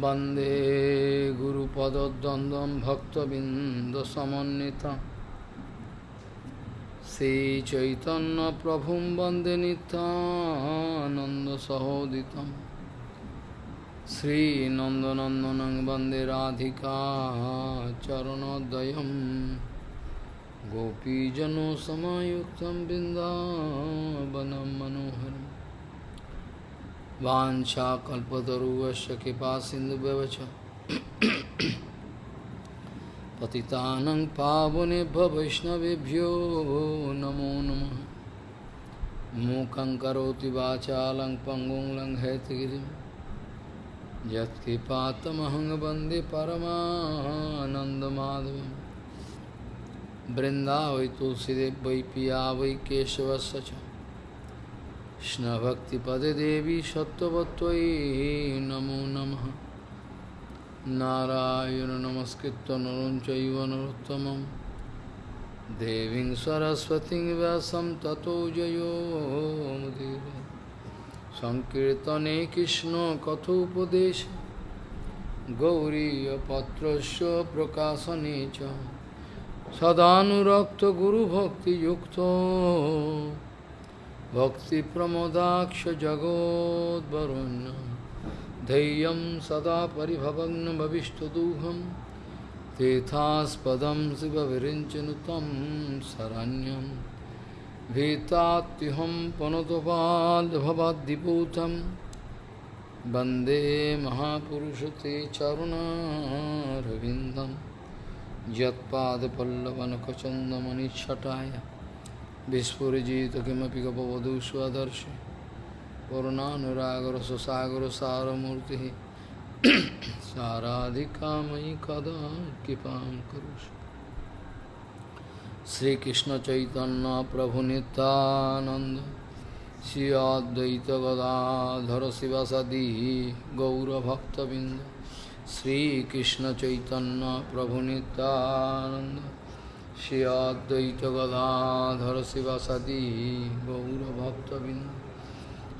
वंदे गुरुपदद्वन्द्वं भक्तबिन्दसमन्वितं। श्रीचैतन्यप्रभुं वंदे नित्यानन्दसहोदितं। श्रीनन्दनन्दनं वंदे राधिका चरणोदयं गोपीजनसमायुक्तं बिन्दावनं मनोहरम् वाञ्छाकल्पतरुवस्य कृपा सिन्धुव्यवच पतितानं पावनेभ्य वैष्णवेभ्यो नमो नमः। मूकं करोति वाचालं पङ्गुं लङ्घयतगिरिं। यत्कृपातमहं वंदे परमानन्दमाधवं वृन्दावै तुलसीदेव वै पिया वै केशवस्य च। কৃষ্ণভক্তিপদে দেবী সত্যবত্তয়ী নমো নম। নারায়ণ নমস্কৃত নরম চৈব নরোত্তম দেবী সরস্বতী ব্যাসম ততো জয়োমদেব সংকীর্তনে কৃষ্ণ কথোপদেশ। গৌরীপত্র প্রকাশনে সদানুরক্ত গুরুভক্তিযুক্ত। भक्तिप्रमोदाक्ष जगोद्वरुण्य धैर्यं सदा परिभवग्नभविष्टदुहं तीर्थास्पदं शिवविरिञ्चनु तं शरण्यं। भीतात्युहं पनुतपाल्भवद्दिपूतं वन्दे महापुरुषते चरुणारविन्दं। यत्पादपल्लवनखचन्दमनिच्छटाय विस्फुजित किमपि गपवधू स्वदर्शि करुणानुरागरससागरसारमूर्तिः साराधिका मयि कदा कृपां करोषि श्रीकृष्णचैतन्यप्रभुनितानन्द श्री अद्वैतगदाधर शिवसदी गौरभक्तबिन्द श्रीकृष्णचैतन्यप्रभुनितानन्द श्री अद्वैत गदाधर शिवासादि गौरभक्तबिंद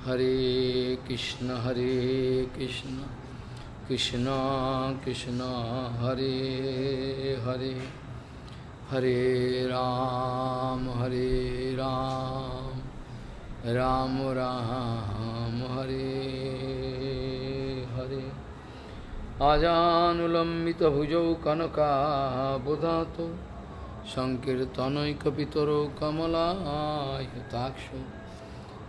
हरे कृष्ण हरे कृष्ण कृष्ण कृष्ण, हरे हरे। हरे राम हरे राम राम राम, हरे हरे। आजानुलंबित भुजौ कनका बुधा कनकाबुधातो সংকীর্তনৈকপিতরো কমলায়তাক্ষ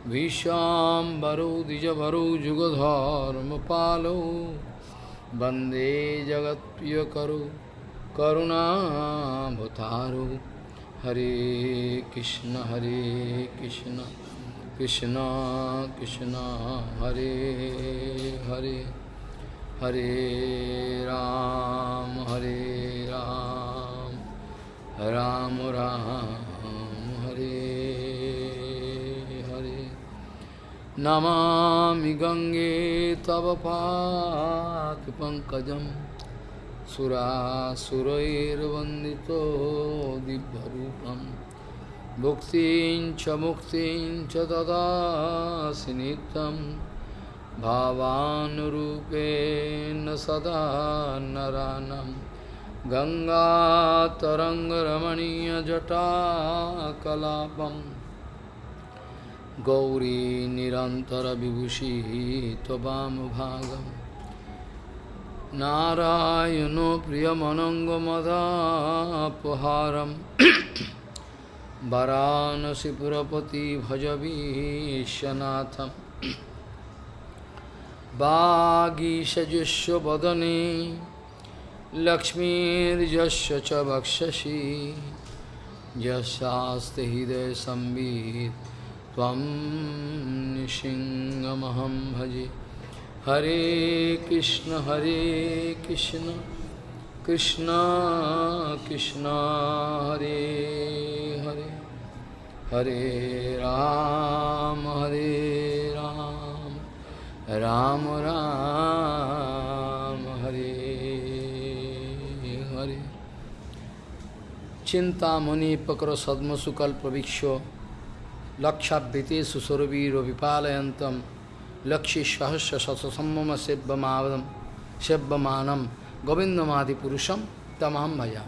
ভীষাম্বরো দ্বিজভরো যুগধর্মপালো বন্দে জগৎপ্রিয়করো করুণাভতারো হরে কৃষ্ণ হরে কৃষ্ণ কৃষ্ণ কৃষ্ণ, হরে হরে। হরে রাম হরে রাম। राम राम, हरे हरे। नमामि गङ्गे तव पाकपङ्कजं सुरासुरैर्वन्दितो दिव्यरूपं। भुक्तिं च मुक्तिं च ददासि नित्यं। सदा नरानम्। गङ्गातरङ्गरमणीयजटाकलापं गौरी निरन्तरविभूषिः त्ववामभागं नारायणो प्रियमनङ्गमदापहारं वरानसिपुरपति भजवीशनाथं वागीषजुष्वदने लक्ष्मीर्यस्य च वक्षसि यशास्ति हृदयसंवित् त्वं भजे। हरे कृष्ण हरे कृष्ण कृष्ण कृष्ण, हरे हरे। हरे राम हरे राम राम राम। চিন্তামণিপকর সদ্মসুকল প্রবীক্ষ লক্ষাবৃতে সুসরবীর বিপালয়ন্তম লক্ষ্মী সহস্র সতসম্মম সেব্যমাদম সেব্যমানম গোবিন্দমাদি পুরুষম তমাম ভজা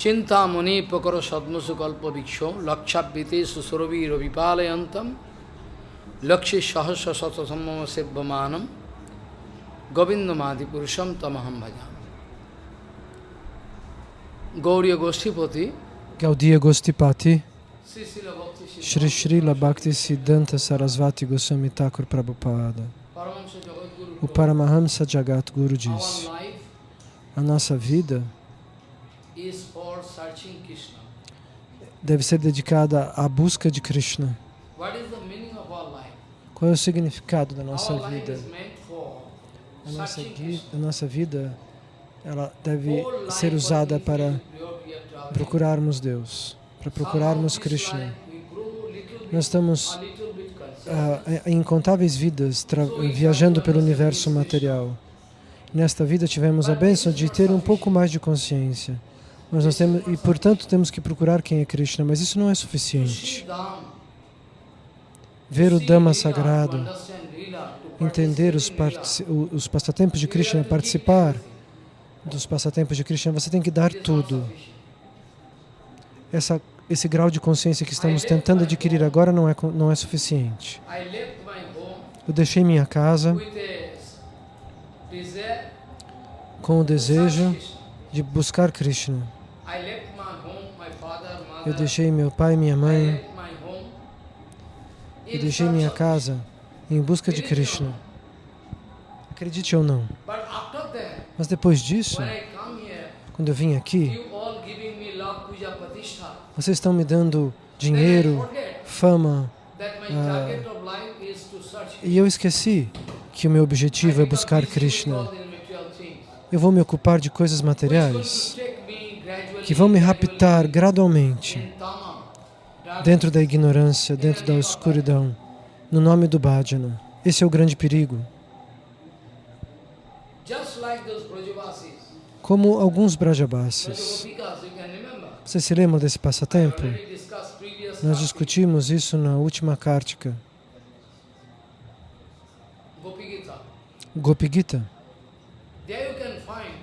চিন্তামণিপকর সদ্মসুকল্প বৃক্ষ লক্ষাবৃতে সুসরবীর বিপালয়ন্তম লক্ষ্মী সহস্র সতসম্মম সেব্যমানম গোবিন্দমাদি পুরুষম তমাহম ভজাম Gauriya Goshtipati Gaudiya Bhakti Shri Srila Bhakti Siddhanta Sarasvati Goswami Thakur Prabhupada. O Paramahamsa Jagat Guru life A nossa vida deve ser dedicada à busca de Krishna. Qual é o significado da nossa vida? A nossa, a nossa vida ela deve ser usada para procurarmos Deus, para procurarmos Krishna. Nós estamos ah, em incontáveis vidas viajando pelo universo material. Nesta vida tivemos a bênção de ter um pouco mais de consciência. Mas nós temos, e portanto temos que procurar quem é Krishna, mas isso não é suficiente. Ver o Dhamma sagrado, entender os, os passatempos de. Krishna, participar. Dos passatempos de Krishna, você tem que dar tudo. Essa, esse grau de consciência que estamos tentando adquirir agora não é, não é suficiente. Eu deixei minha casa com o desejo de buscar Krishna. Eu deixei meu pai e minha mãe, eu deixei minha casa em busca de Krishna. Acredite ou não. Mas depois disso, quando eu vim aqui, vocês estão me dando dinheiro, fama, ah, e eu esqueci que o meu objetivo é buscar Krishna. Eu vou me ocupar de coisas materiais que vão me raptar gradualmente dentro da ignorância, dentro da escuridão, no nome do bhajana. Esse é o grande perigo. Como alguns Brajabasis. Vocês se lembram desse passatempo? Nós discutimos isso na última Kartika, Gopi Gita. Gopi Gita. There you can find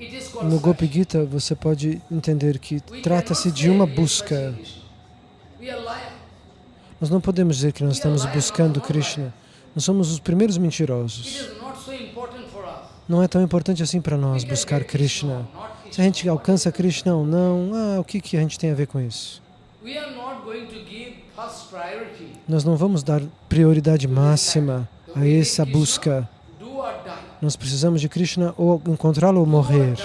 it is called No search. Gopi Gita você pode entender que trata-se de uma busca. Nós não podemos dizer que nós estamos buscando Krishna. Nós somos os primeiros mentirosos. is not so important for us. Não é tão importante assim para nós buscar Krishna. Se a gente alcança Krishna ou não, ah, o que, que a gente tem a ver com isso? Nós não vamos dar prioridade máxima a essa busca. Nós precisamos de Krishna ou encontrá-lo ou morrer.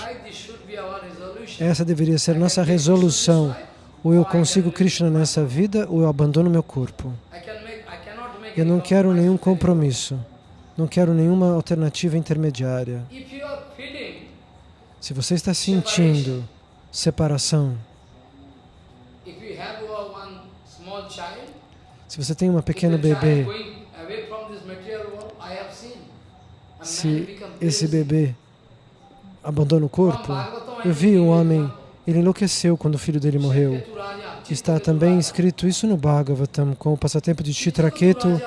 Essa deveria ser nossa resolução. Ou eu consigo Krishna nessa vida ou eu abandono meu corpo. Eu não quero nenhum compromisso. Não quero nenhuma alternativa intermediária. Se você está sentindo separação, se você tem uma child bebê, se esse bebê abandona o corpo, eu vi um homem, ele enlouqueceu quando o filho dele morreu. Está também escrito isso no Bhagavatam, com o passatempo de Chitraketu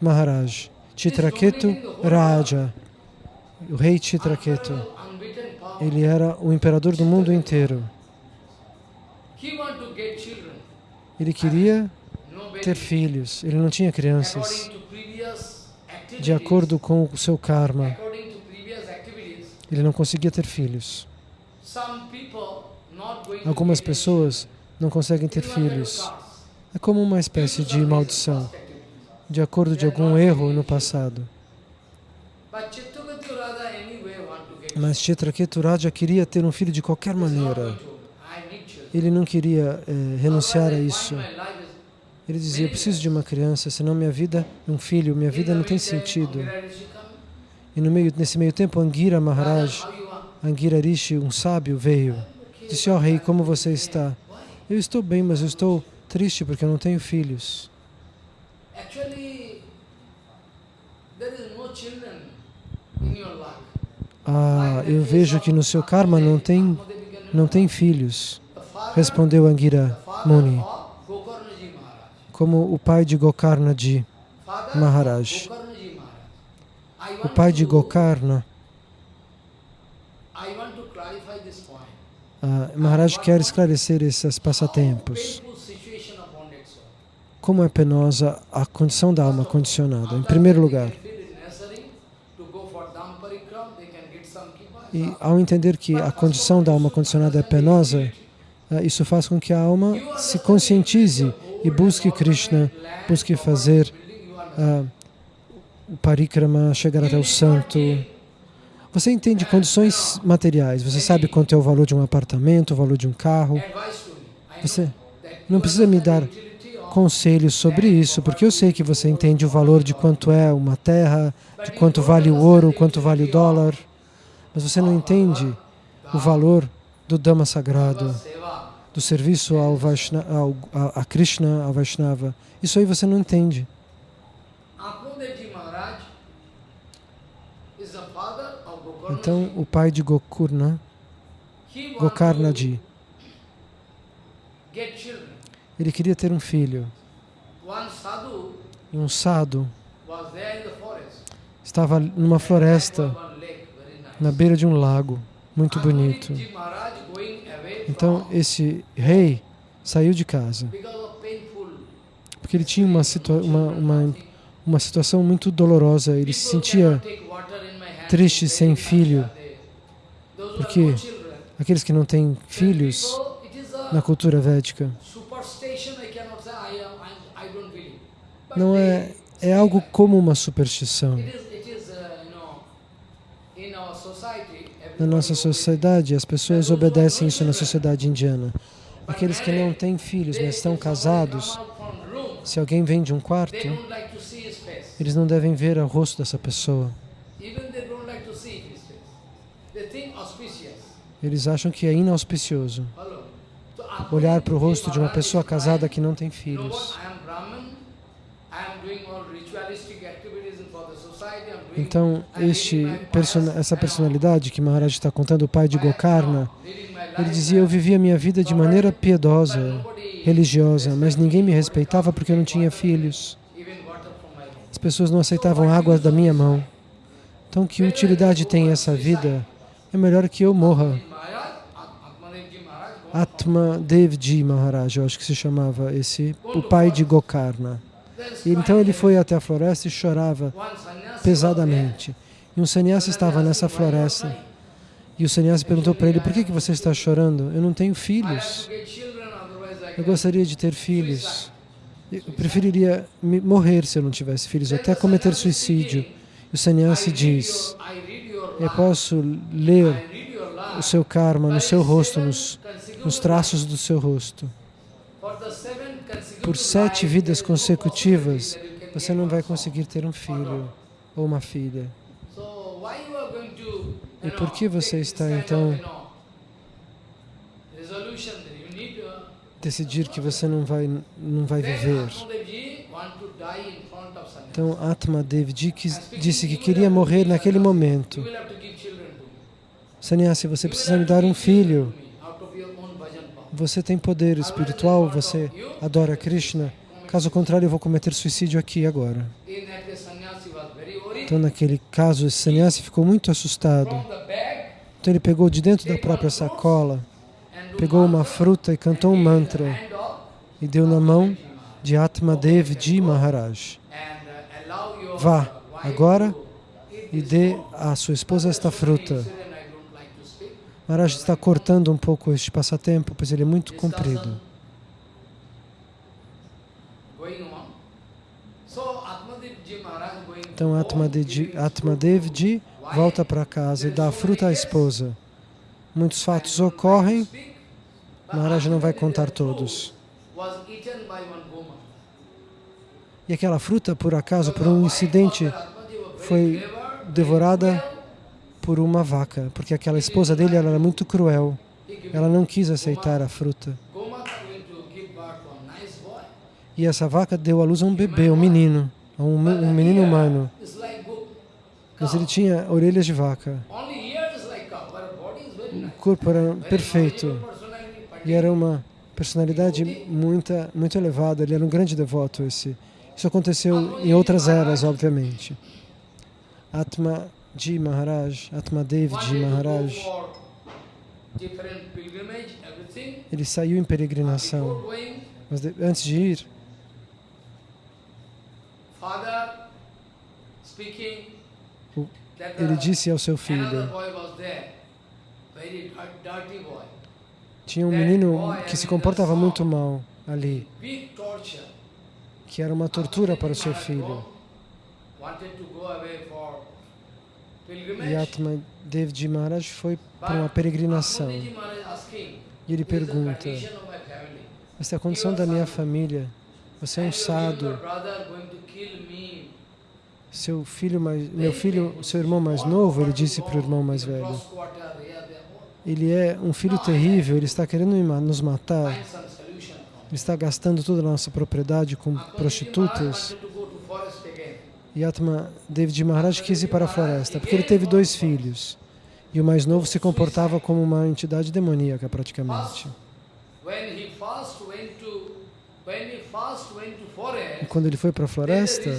Maharaj. Chitraketu Raja, o rei Chitraketu. Ele era o imperador do mundo inteiro. Ele queria ter filhos, ele não tinha crianças. De acordo com o seu karma, ele não conseguia ter filhos. Algumas pessoas não conseguem ter filhos. É como uma espécie de maldição, de acordo de algum erro no passado. Mas Chitraketu Raja queria ter um filho de qualquer maneira. Ele não queria eh, renunciar a isso. Ele dizia: Eu preciso de uma criança, senão minha vida, um filho, minha vida não tem sentido. E no meio, nesse meio tempo, Angira Maharaj? Angira Rishi, um sábio, veio. Disse: Ó rei, como você está? Eu estou bem, mas eu estou triste porque eu não tenho filhos. Ah, eu vejo que no seu karma não tem, não tem filhos, respondeu Angira Muni, como o pai de Gokarnaji Maharaj. O pai de Gokarna, ah, Maharaj quer esclarecer esses passatempos. Como é penosa a condição da alma condicionada. Em primeiro lugar, e ao entender que a condição da alma condicionada é penosa, ah, isso faz com que a alma se conscientize e busque Krishna, busque fazer ah, o parikrama, chegar até o santo. Você entende condições materiais, você sabe quanto é o valor de um apartamento, o valor de um carro. Você não precisa me dar conselhos sobre isso, porque eu sei que você entende o valor de quanto é uma terra, de quanto vale o ouro, quanto vale o dólar, mas você não entende o valor do Dhamma sagrado, do serviço ao Vaishna, ao, a, a Krishna, ao Vaishnava. Isso aí você não entende. Então, o pai de Gokurna, children. Ele queria ter um filho. E um sadhu forest. estava numa floresta, na beira de um lago, muito bonito. Então, esse rei saiu de casa. porque ele tinha uma, situa uma, uma, uma situação muito dolorosa, ele se sentia triste sem filho, porque aqueles que não têm filhos na cultura védica não é, é algo como uma superstição. Na nossa sociedade, as pessoas obedecem isso na sociedade indiana. Aqueles que não têm filhos, mas estão casados, se alguém vem de um quarto, eles não devem ver o rosto dessa pessoa. Eles acham que é inauspicioso olhar para o rosto de uma pessoa casada que não tem filhos. Então, este, essa personalidade que Maharaj está contando, o pai de Gokarna, ele dizia, eu vivia minha vida de maneira piedosa, religiosa, mas ninguém me respeitava porque eu não tinha filhos. As pessoas não aceitavam água da minha mão. Então, que utilidade tem essa vida? É melhor que eu morra. Atma Devji Maharaj, eu acho que se chamava esse, o pai de Gokarna. E então ele foi até a floresta e chorava pesadamente. E um sannyasi estava nessa floresta. E o sannyasi perguntou para ele, por que, que você está chorando? Eu não tenho filhos. Eu gostaria de ter filhos. Eu preferiria morrer se eu não tivesse filhos, até cometer suicídio. E o sannyasi diz, eu posso ler o seu karma no seu rosto, nos, nos traços do seu rosto. Por sete vidas consecutivas, você não vai conseguir ter um filho ou uma filha. E por que você está, então, decidir que você não vai, não vai viver? Então, Atma Devji disse que queria morrer naquele momento. Sannyasi, você precisa me dar um filho. Você tem poder espiritual, você adora Krishna. Caso contrário, eu vou cometer suicídio aqui agora. Então, naquele caso, esse sannyasi ficou muito assustado. Então, ele pegou de dentro da própria sacola, pegou uma fruta e cantou um mantra e deu na mão de Atma Devji Maharaj. Vá agora e dê à sua esposa esta fruta. Maharaj está cortando um pouco este passatempo, pois ele é muito comprido. Então Atmadev Atmadevji volta para casa e dá a fruta à esposa. Muitos fatos ocorrem, Maharaj não vai contar todos. E aquela fruta, por acaso, por um incidente, foi devorada por uma vaca, porque aquela esposa dele era muito cruel. Ela não quis aceitar a fruta. E essa vaca deu à luz a um bebê, um menino, um, um menino humano. Mas ele tinha orelhas de vaca. O corpo era perfeito. E era uma personalidade muito, muito elevada. Ele era um grande devoto. Esse. Isso aconteceu em outras eras, obviamente. Atma Ji Maharaj, Atma Dev Ji Maharaj, ele saiu em peregrinação, mas antes de ir, father speaking O- that ele disse ao seu filho, tinha um menino que se comportava muito mal ali, que era uma tortura para o seu filho. E. Atma Dev Ji Maharaj foi para uma peregrinação. E ele "What is the pergunta, esta é a condição da minha família. Você é um me. Seu filho mais, meu filho, seu irmão mais novo, ele disse para o irmão mais velho, ele é um filho terrível, ele está querendo nos matar, ele está gastando toda a nossa propriedade com prostitutas. wanted to go to forest again. E Atma David Maharaj quis ir para a floresta, porque ele teve dois filhos. E o mais novo se comportava como uma entidade demoníaca, praticamente. Quando ele foi para a floresta,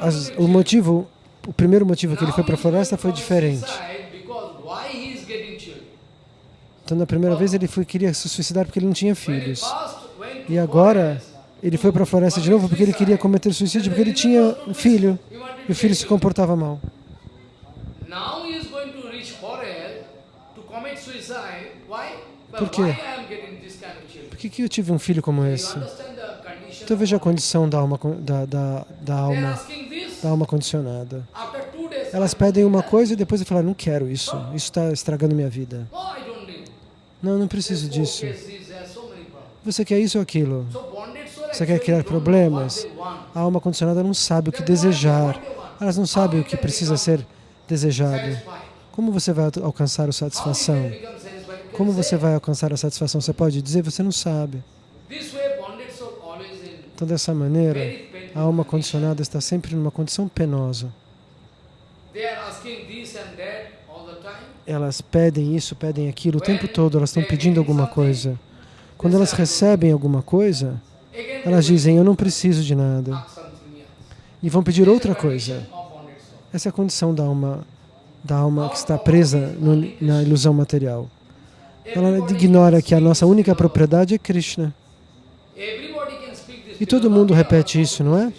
as- o motivo, o primeiro motivo que ele foi para a floresta foi diferente. Então, na primeira vez, ele foi, queria se suicidar porque ele não tinha filhos. E agora, ele foi para a floresta de novo porque ele queria cometer suicídio, porque ele tinha um filho. E o filho se comportava mal. Por quê? Por que, que eu tive um filho como esse? Então veja a condição da alma, da, da, da alma, da alma condicionada. Elas pedem uma coisa e depois falam, não quero isso, isso está estragando minha vida. Não, não preciso disso. Você quer isso ou aquilo? Você quer criar problemas? A alma condicionada não sabe o que desejar. Elas não sabem o que precisa ser desejado. Como você vai alcançar a satisfação? Como você vai alcançar a satisfação? Você pode dizer, você não sabe. Então, dessa maneira, a alma condicionada está sempre numa condição penosa. Elas pedem isso, pedem aquilo, o tempo todo elas estão pedindo alguma coisa. Quando elas recebem alguma coisa, elas dizem, eu não preciso de nada. E vão pedir outra coisa. Essa é a condição da alma, da alma que está presa no- na ilusão material ela ignora que a nossa única propriedade é Krishna. E todo mundo repete isso, não é?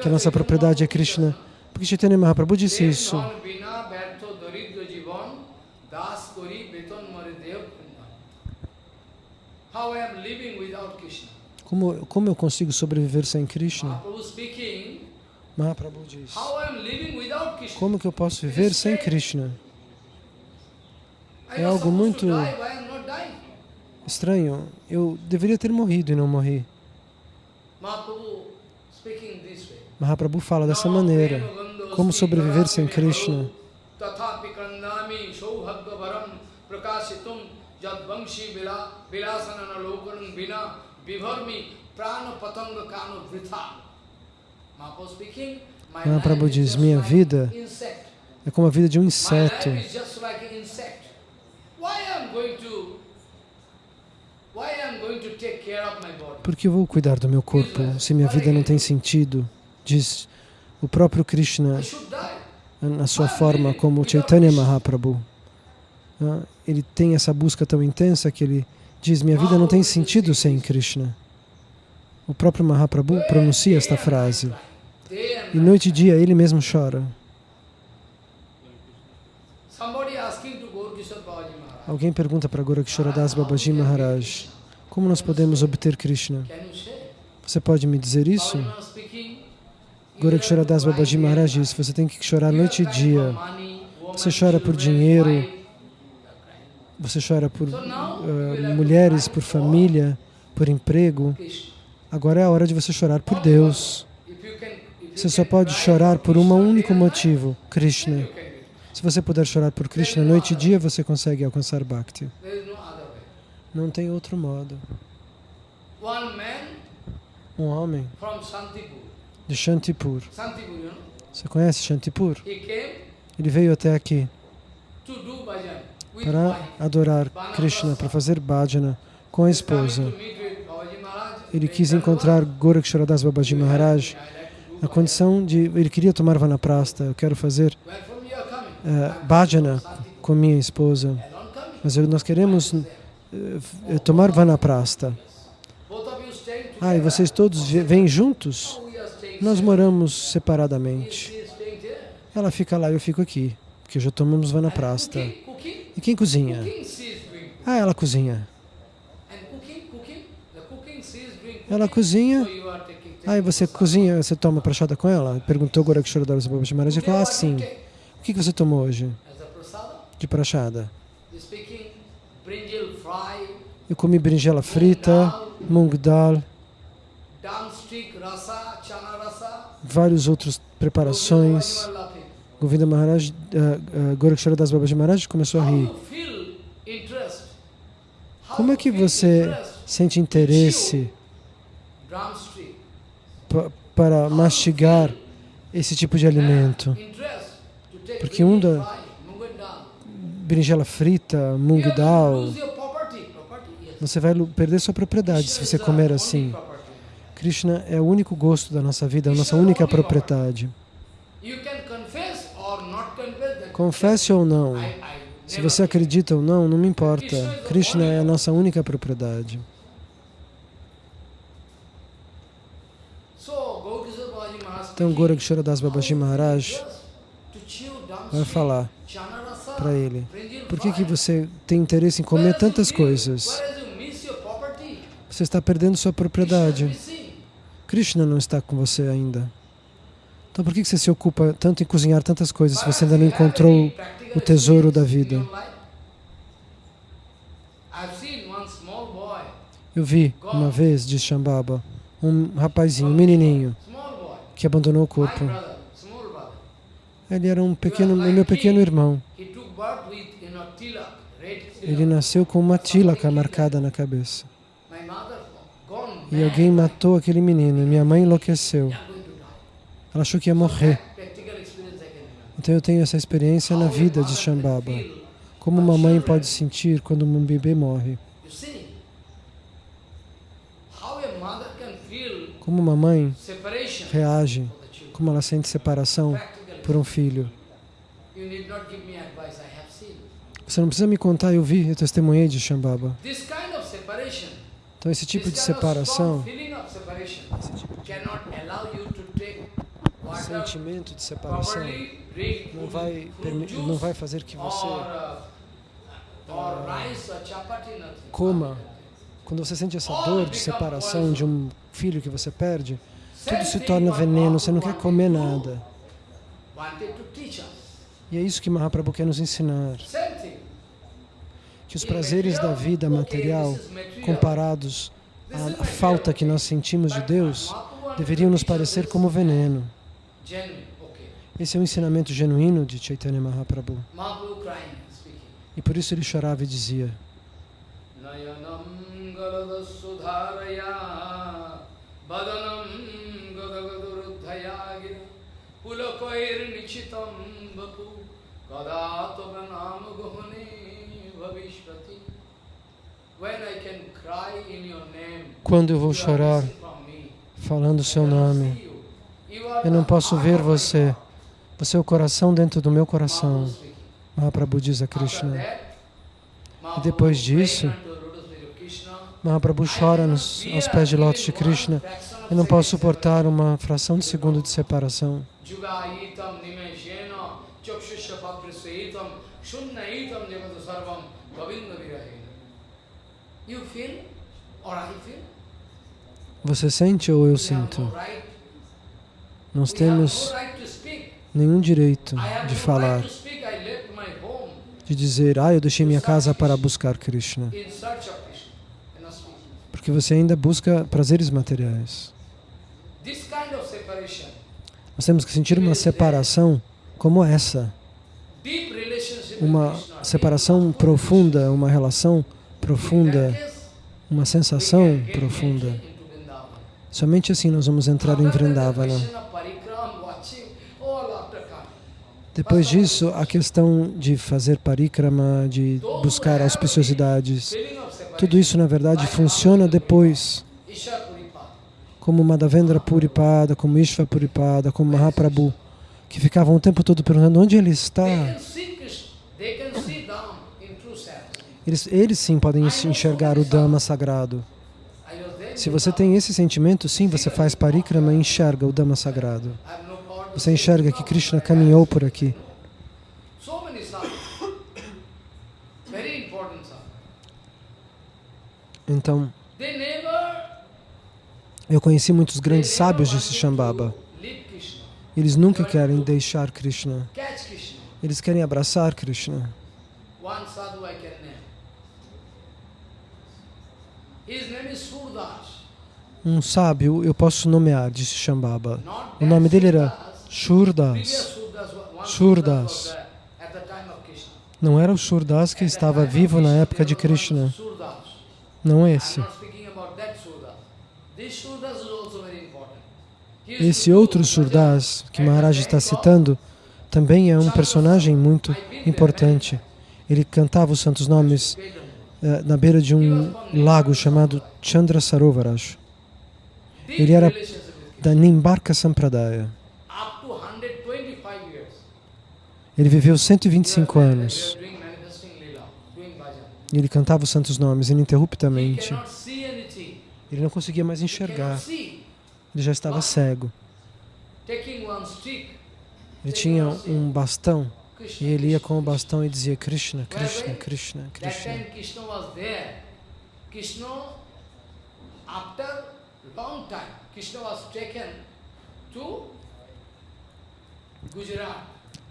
Que a nossa propriedade é Krishna. Porque Chaitanya Mahaprabhu disse isso. Como, como eu consigo sobreviver sem Krishna? Mahaprabhu diz. Como que eu posso viver sem Krishna? É algo muito-? Estranho. Eu deveria ter morrido e não morri. Mahaprabhu fala dessa maneira. Como sobreviver sem Krishna? Mahaprabhu diz, minha vida é como a vida de um inseto. Por que eu vou cuidar do meu corpo se minha vida não tem sentido? Diz o próprio Krishna na sua forma como Chaitanya Mahaprabhu. Ah, Ele tem essa busca tão intensa que ele diz: Minha vida não tem sentido sem Krishna. O próprio Mahaprabhu pronuncia esta frase. E noite e dia ele mesmo chora. Somebody asking to go to Kishore Babaji Maharaj. Alguém pergunta para Goraksharadas Babaji Maharaj: Como nós podemos obter Krishna? Você pode me dizer isso? Goraksharadas Babaji Maharaj diz: Você tem que chorar noite e dia. Você chora por dinheiro, você chora por ah, mulheres, por família, por emprego. Agora é a hora de você chorar por Deus. Você só pode chorar por um único motivo: Krishna. Se você puder chorar por Krishna noite e dia, você consegue alcançar Bhakti. Não tem outro modo. Um homem de Shantipur. Você conhece Shantipur? Ele veio até aqui para adorar Krishna, para fazer bhajana com a esposa. Ele quis encontrar Goraksharadas Babaji Maharaj I like to do a condição de ele queria tomar vanaprasta, eu quero fazer uh, bhajana com minha esposa, mas nós queremos uh, tomar vanaprasta. Ah, e vocês todos vêm juntos? Nós moramos separadamente. Ela fica lá e eu fico aqui, porque já tomamos vanaprasta. E quem cozinha? Ah, ela cozinha. Ela cozinha. Taking. Ah, e você cozinha, você toma prachada com ela? Perguntou Gorakshara Babaji Maharaj. Today falou, ah, sim. O que você tomou hoje? De prachada? Eu comi berinjela frita, mung dal, várias outras preparações. Govinda Maharaj, uh, uh, Gorakshara Das Babaji Maharaj começou a rir. Como é que você sente interesse para mastigar esse tipo de alimento? Porque um da-. Berinjela frita, mung dal. Você vai perder sua propriedade se você comer assim. Krishna é o único gosto da nossa vida, a nossa única propriedade. Confesse ou não, se você acredita ou não, não me importa. Krishna é a nossa única propriedade. Então, Gorakshara Das Babaji Maharaj vai falar para ele: Por que, que você tem interesse em comer tantas coisas? Você está perdendo sua propriedade. Krishna não está com você ainda. Então, por que que você se ocupa tanto em cozinhar tantas coisas se você ainda não encontrou o tesouro da vida? Eu vi uma vez, diz Shambhava, um rapazinho, um menininho, que abandonou o corpo. Ele era um pequeno, o meu pequeno irmão. Ele nasceu com uma tilaka marcada na cabeça. E alguém matou aquele menino. Minha mãe enlouqueceu. Ela achou que ia morrer. Então eu tenho essa experiência na vida de Shambhava. Como uma mãe pode sentir quando um bebê morre. Como uma mãe reage, como ela sente separação por um filho. Você não precisa me contar, eu vi, eu testemunhei de Shambhava. Então esse tipo de separação, to take water sentimento de separação, não vai, não vai fazer que você uh, nothing. coma. Quando você sente essa dor de separação de um filho que você perde, tudo se torna veneno, você não quer comer nada. E é isso que Mahaprabhu quer nos ensinar. Que os prazeres da vida material, comparados à, falta que nós sentimos de Deus, deveriam nos parecer como veneno. Esse é o ensinamento genuíno de Chaitanya Mahaprabhu. E por isso ele chorava e dizia: Nayanam galada sudharaya Badanam Pulakoir nichitam vapu Kadatoganam guhane bhavishvati When I can cry in your name Quando eu vou chorar missing from me. falando o seu nome, eu não posso ver você. Você é o coração dentro do meu coração. Mahaprabhu diz a Krishna. E depois disso, Mahaprabhu chora nos, aos pés de lótus de Krishna. Eu não posso suportar uma fração de segundo de separação. Jugayitam nimeshena chakshusha paprisayitam shunnayitam jagatu sarvam govinda virahena. You feel or I feel? Você sente ou eu sinto? Nós temos nenhum direito de falar, de dizer, ah, eu deixei minha casa para buscar Krishna. Porque você ainda busca prazeres materiais. Nós temos que sentir uma separação como essa. Uma separação profunda, uma relação profunda, uma sensação profunda. Somente assim nós vamos entrar em Vrindavana. Depois disso, a questão de fazer parikrama, de buscar auspiciosidades, tudo isso na verdade funciona depois, como Madhavendra Puripada, como Ishva Puripada, como Mahaprabhu, que ficavam o tempo todo perguntando onde ele está. Eles, eles sim podem enx- enxergar o Dhamma sagrado. Se você tem esse sentimento, sim, você faz parikrama e enxerga o Dhamma sagrado. Você enxerga que Krishna caminhou por aqui. Então, eu conheci muitos grandes sábios, wanted Shambhava. Eles nunca querem deixar Krishna. Eles querem abraçar Krishna. Um sábio eu posso nomear, disse Shambhava. O nome dele era Shurdas. Krishna. Não era o Shurdas que estava vivo na época de Krishna. Não I'm esse. not speaking about that Surdas. This Surdas is also very important. He used Esse outro Surdas que Maharaj está citando também é um personagem muito importante. Ele cantava os santos nomes eh, na beira de um lago chamado Chandra Sarovaraj, Deep Ele era da Nimbarka Sampradaya. Up to 125 years. Ele viveu 125 They were- anos ele cantava os santos nomes ininterruptamente. Ele não conseguia mais enxergar. Ele já estava cego. Ele tinha um bastão e ele ia com o bastão e dizia Krishna, Krishna, Krishna, Krishna. Krishna after long time, Krishna was taken to Gujarat.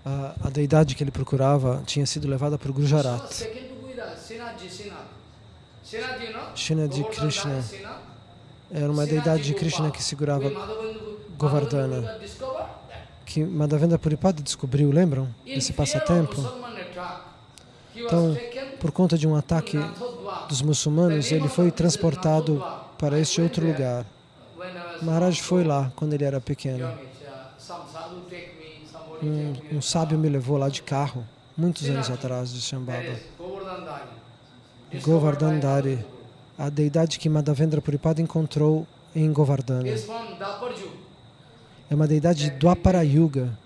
A, a deidade que ele procurava tinha sido levada para o Gujarat. Sinaji, Krishna. Era uma deidade de Krishna que segurava, Govardhana. Que Madhavendra Puripada descobriu, lembram? Of passatempo. Então, por conta de um ataque dos muçulmanos, ele foi transportado para este outro lugar. Maharaj foi lá quando ele era pequeno. Um, um sábio me levou lá de carro, muitos anos atrás, de Shambhava. is A deidade que Madhavendra Puripada encontrou em Govardhana. É uma deidade do Apara Yuga,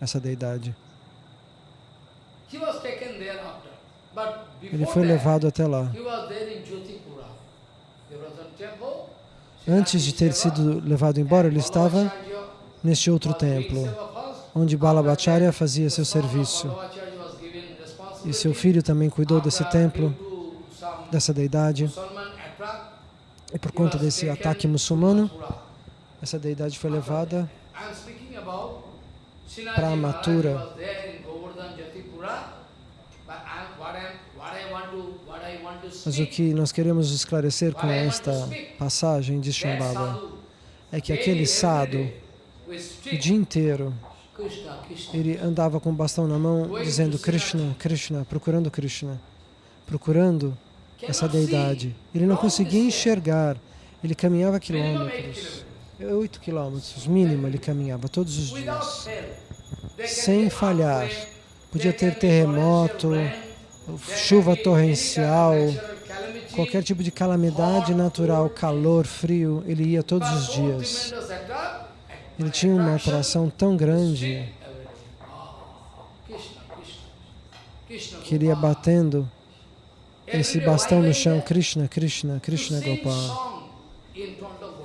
essa deidade. Ele foi levado até lá. Antes de ter sido levado embora, ele estava neste outro templo, onde Balabhacharya fazia seu serviço. E seu filho também cuidou desse templo, dessa deidade. E por conta desse ataque muçulmano, essa deidade foi levada para Mathura. Mas o que nós queremos esclarecer com esta passagem de Shambhava é que aquele sado, o dia inteiro, ele andava com o bastão na mão, dizendo Krishna, Krishna, procurando Krishna, procurando essa deidade. Ele não conseguia enxergar, ele caminhava quilômetros, oito quilômetros, mínimo ele caminhava todos os dias, sem falhar. Podia ter terremoto, chuva torrencial, qualquer tipo de calamidade natural, calor, frio, ele ia todos os dias. Ele tinha uma atração tão grande que ele ia batendo esse bastão no chão, Krishna, Krishna, Krishna Gopala.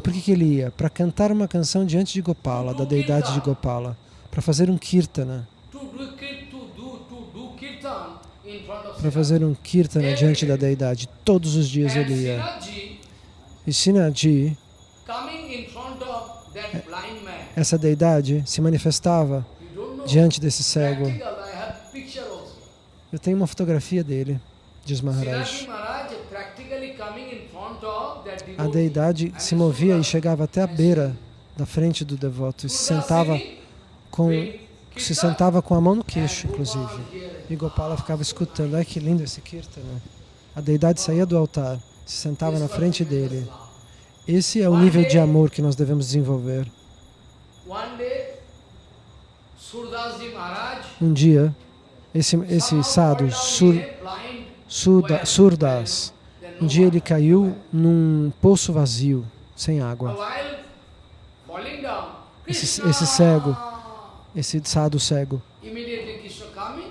Por que, que ele ia? Para cantar uma canção diante de Gopala, da deidade de Gopala, para fazer um kirtana, para fazer um kirtana diante da deidade. Todos os dias ele ia. E Sinaji, essa deidade, se manifestava diante desse cego. Eu tenho uma fotografia dele, diz Maharaj. A deidade se movia e chegava até a beira da frente do devoto e se sentava com se sentava com a mão no queixo, inclusive. E Gopala ficava escutando. Ai, que lindo esse kirtana. A deidade saía do altar, se sentava na frente dele. Esse é o nível de amor que nós devemos desenvolver. Um dia, esse, esse sadhu, sur, surda, Surdas, um dia ele caiu num poço vazio, sem água. Esse- esse cego. esse sadhu cego.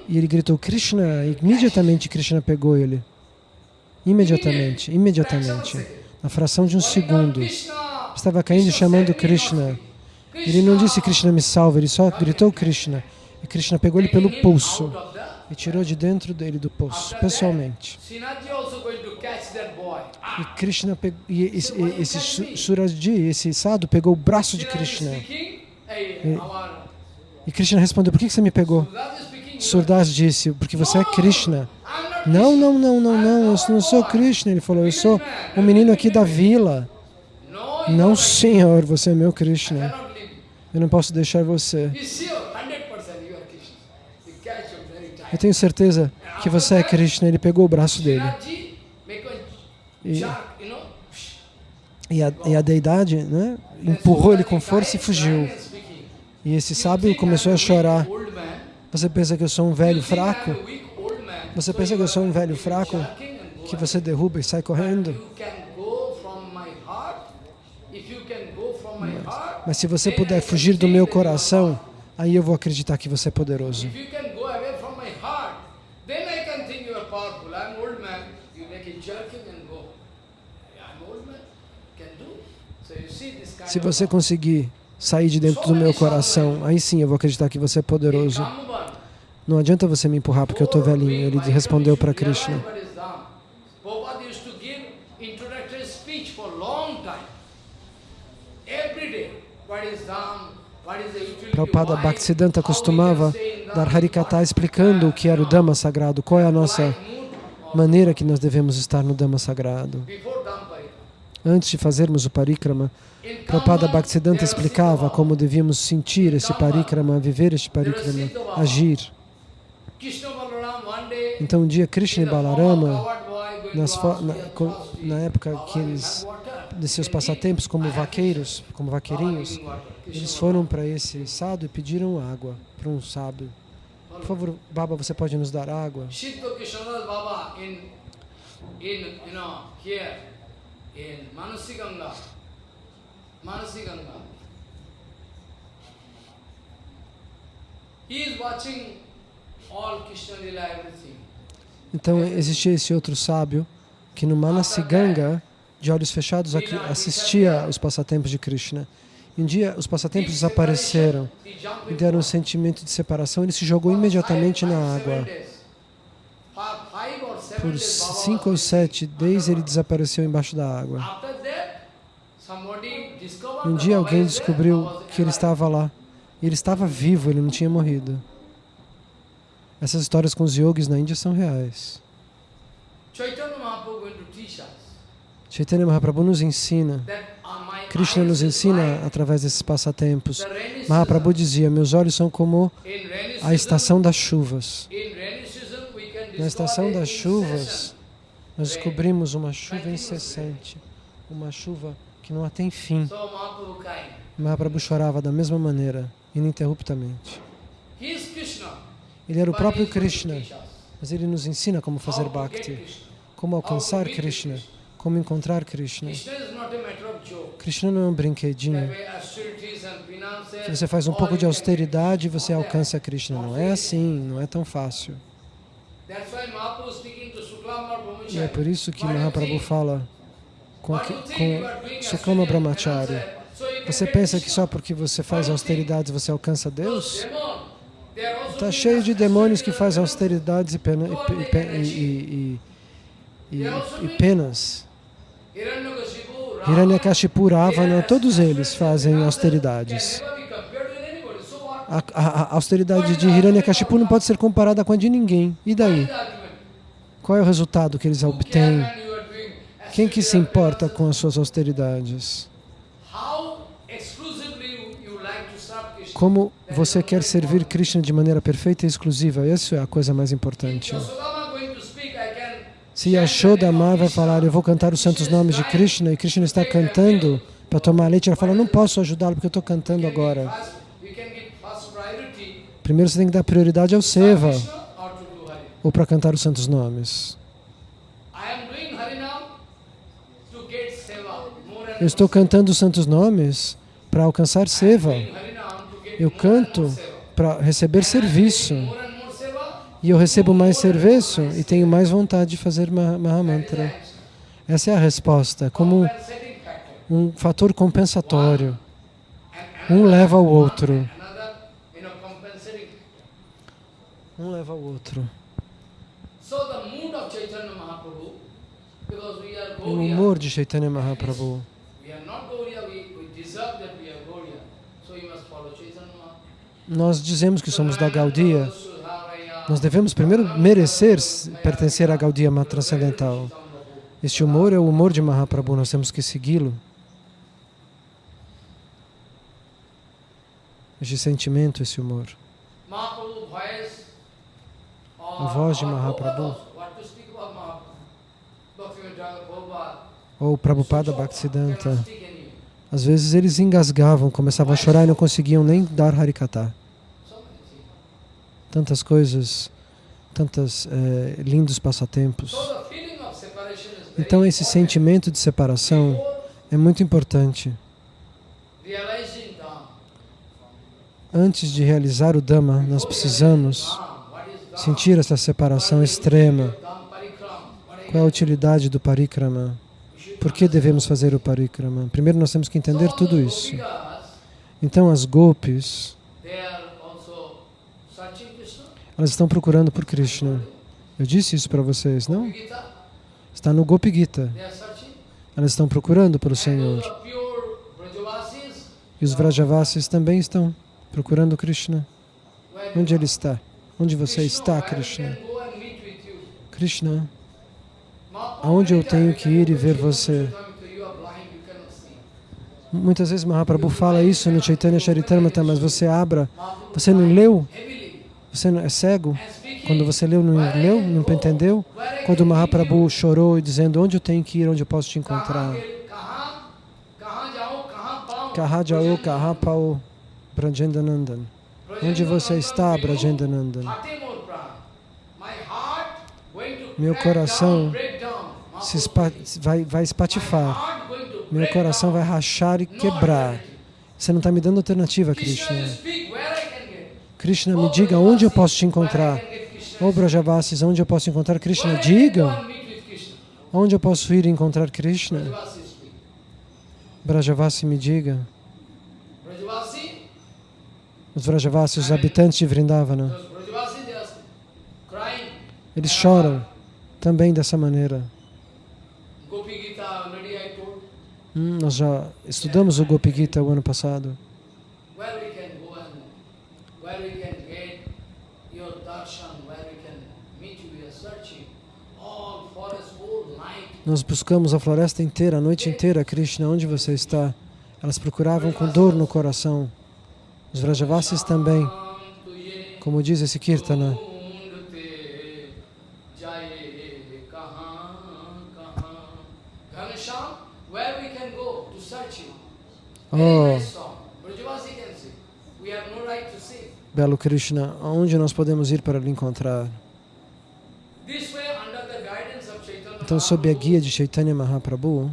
E ele gritou Krishna, e imediatamente Krishna pegou ele. Imediatamente, imediatamente. Na fração de um segundo. Estava caindo chamando Krishna. Ele não disse Krishna me salva, ele só gritou Krishna. E Krishna pegou ele pelo pulso e tirou de dentro dele do poço, pessoalmente. E Krishna pegou, e esse, esse Su- Suraji, esse sadhu, pegou o braço de Krishna. E- E Krishna respondeu, por que você me pegou? Surdas disse, porque você é Krishna. Não, não, não, não, não, eu não sou Krishna. Ele falou, eu sou um menino aqui da vila. Não, senhor, você é meu Krishna. Eu não posso deixar você. He's sure, 100% you are Krishna. You catch him very Eu tenho certeza que você é Krishna. Ele pegou o braço dele. E, e, a, e a deidade né, empurrou ele com força e fugiu. E esse sábio começou a chorar. Você pensa que eu sou um velho fraco? Você pensa que eu sou um velho fraco? Que você derruba e sai correndo? Heart, Mas se você puder fugir do meu coração, aí eu vou acreditar que você é poderoso. If you can go away from my heart, then I can think you are powerful. I'm old man. You make a jerking and go. I'm old man. Can do. So you see this kind Se você conseguir sair de dentro do meu coração, aí sim eu vou acreditar que você é poderoso. Não adianta você me empurrar porque eu estou velhinho. Ele respondeu para Krishna. Prabhupada? Bhaktisiddhanta costumava dar Harikata explicando o que era o Dhamma sagrado, qual é a nossa maneira que nós devemos estar no Dhamma sagrado. Antes de fazermos o Parikrama, Prabhupada Bhaktisiddhanta explicava como devíamos sentir esse Parikrama, viver este Parikrama, agir. Então um dia Krishna e Balarama, nas na, na época que eles, de seus passatempos como vaqueiros, como vaqueirinhos, eles foram para esse sábio e pediram água para um sábio. Por favor, Baba, você pode nos dar água? Baba in Manasiganga, Manasiganga. He is watching all Krishna Lila, everything. Então existia esse outro sábio que no Manasiganga, de olhos fechados, assistia aos passatempos de Krishna. Um dia os passatempos desapareceram e deram um water. sentimento de separação. Ele se jogou imediatamente na água. days. For five or seven Por cinco ou sete days ele desapareceu embaixo da água. Um dia alguém descobriu que ele estava lá. Ele estava vivo, ele não tinha morrido. Essas histórias com os yogis na Índia são reais. Chaitanya Mahaprabhu nos ensina. Krishna nos ensina através desses passatempos. Mahaprabhu dizia: Meus olhos são como a estação das chuvas. in rainy season we can Na estação das chuvas, nós descobrimos uma chuva incessante, uma chuva que não tem fim. Mahaprabhu chorava da mesma maneira, ininterruptamente. Ele era o próprio Krishna, mas ele nos ensina como fazer bhakti, como alcançar Krishna, como encontrar Krishna. Krishna não é um brinquedinho. Se você faz um pouco de austeridade, você alcança Krishna. Não é assim, não é tão fácil. E é por isso que Mahaprabhu fala com, you com Suklama Brahmachari. Você pensa que só porque você faz austeridades você alcança Deus? Está cheio de demônios que fazem austeridades e, pena- e e e- penas. Hiranyakashipu, Ravana, todos eles fazem austeridades. A, a- a austeridade de Hiranyakashipu não pode ser comparada com a de ninguém. E daí? Qual é o resultado que eles obtêm? Quem que se importa com as suas austeridades? Como você quer servir Krishna de maneira perfeita e exclusiva? Isso é a coisa mais importante. Se Yashodama vai falar, eu vou cantar os santos nomes de Krishna, e Krishna está cantando para tomar leite, ela fala, não posso ajudá-lo porque eu estou cantando agora. Primeiro você tem que dar prioridade ao Seva, ou para cantar os santos nomes. Eu estou cantando os santos nomes para alcançar seva. Eu canto para receber serviço. E eu recebo mais serviço e tenho mais vontade de fazer Maha- Mahamantra. Essa é a resposta, como um fator compensatório. Um leva ao outro. another, you know, compensating. Um leva ao outro. O humor de Chaitanya Mahaprabhu. Nós dizemos que somos da Gaudia. Nós devemos primeiro merecer pertencer à Gaudia transcendental. Este humor é o humor de Mahaprabhu, nós temos que segui-lo. Este sentimento, esse humor. Mahaprabhu A voz de Mahaprabhu. Ou Prabhupada Bhaktisiddhanta. Às vezes eles engasgavam, começavam a chorar e não conseguiam nem dar Harikata. Tantas coisas, tantos lindos passatempos. Of separation is very Então esse sentimento de separação é muito importante. Antes de realizar o Dhamma, nós precisamos Dham, what is Dham? Sentir essa separação extrema. Qual é a utilidade do parikrama? Por que devemos fazer o parikrama? Primeiro nós temos que entender tudo isso. Então as Krishna. elas estão procurando por Krishna. Eu disse isso para vocês, não? Está no Gopi Gita. Elas estão procurando pelo Senhor. E os Vrajavasis também estão procurando Krishna. Onde ele está? Onde você está, Krishna? Krishna, aonde eu tenho que ir e ver você? Muitas vezes Mahaprabhu fala isso no Chaitanya Charitamrita, mas você abra, você não leu? Você não é cego? Quando você leu, não leu? Não entendeu? Quando Mahaprabhu chorou dizendo, onde eu tenho que ir, onde eu posso te encontrar? Kaha jau, Kaha Pao prajendanandan. Onde você está, to Meu coração. Se vai, vai espatifar. Meu coração vai rachar e quebrar. Você não está me dando alternativa, Krishna, Krishna. me diga onde eu posso te encontrar. Ô Brajavasis, onde eu posso encontrar Krishna? Diga onde eu posso ir encontrar Krishna. Brajavasi, me diga. Os Vrajavasis, os habitantes de Vrindavana, eles choram também dessa maneira. Hum, nós já estudamos o Gopi Gita o ano passado. Nós buscamos a floresta inteira, a noite inteira, Krishna, onde você está? Elas procuravam com dor no coração. Os Vrajavasis também, como diz esse Kirtana, Oh, Belo Krishna, aonde nós podemos ir para lhe encontrar? Então, sob a guia de Chaitanya Mahaprabhu,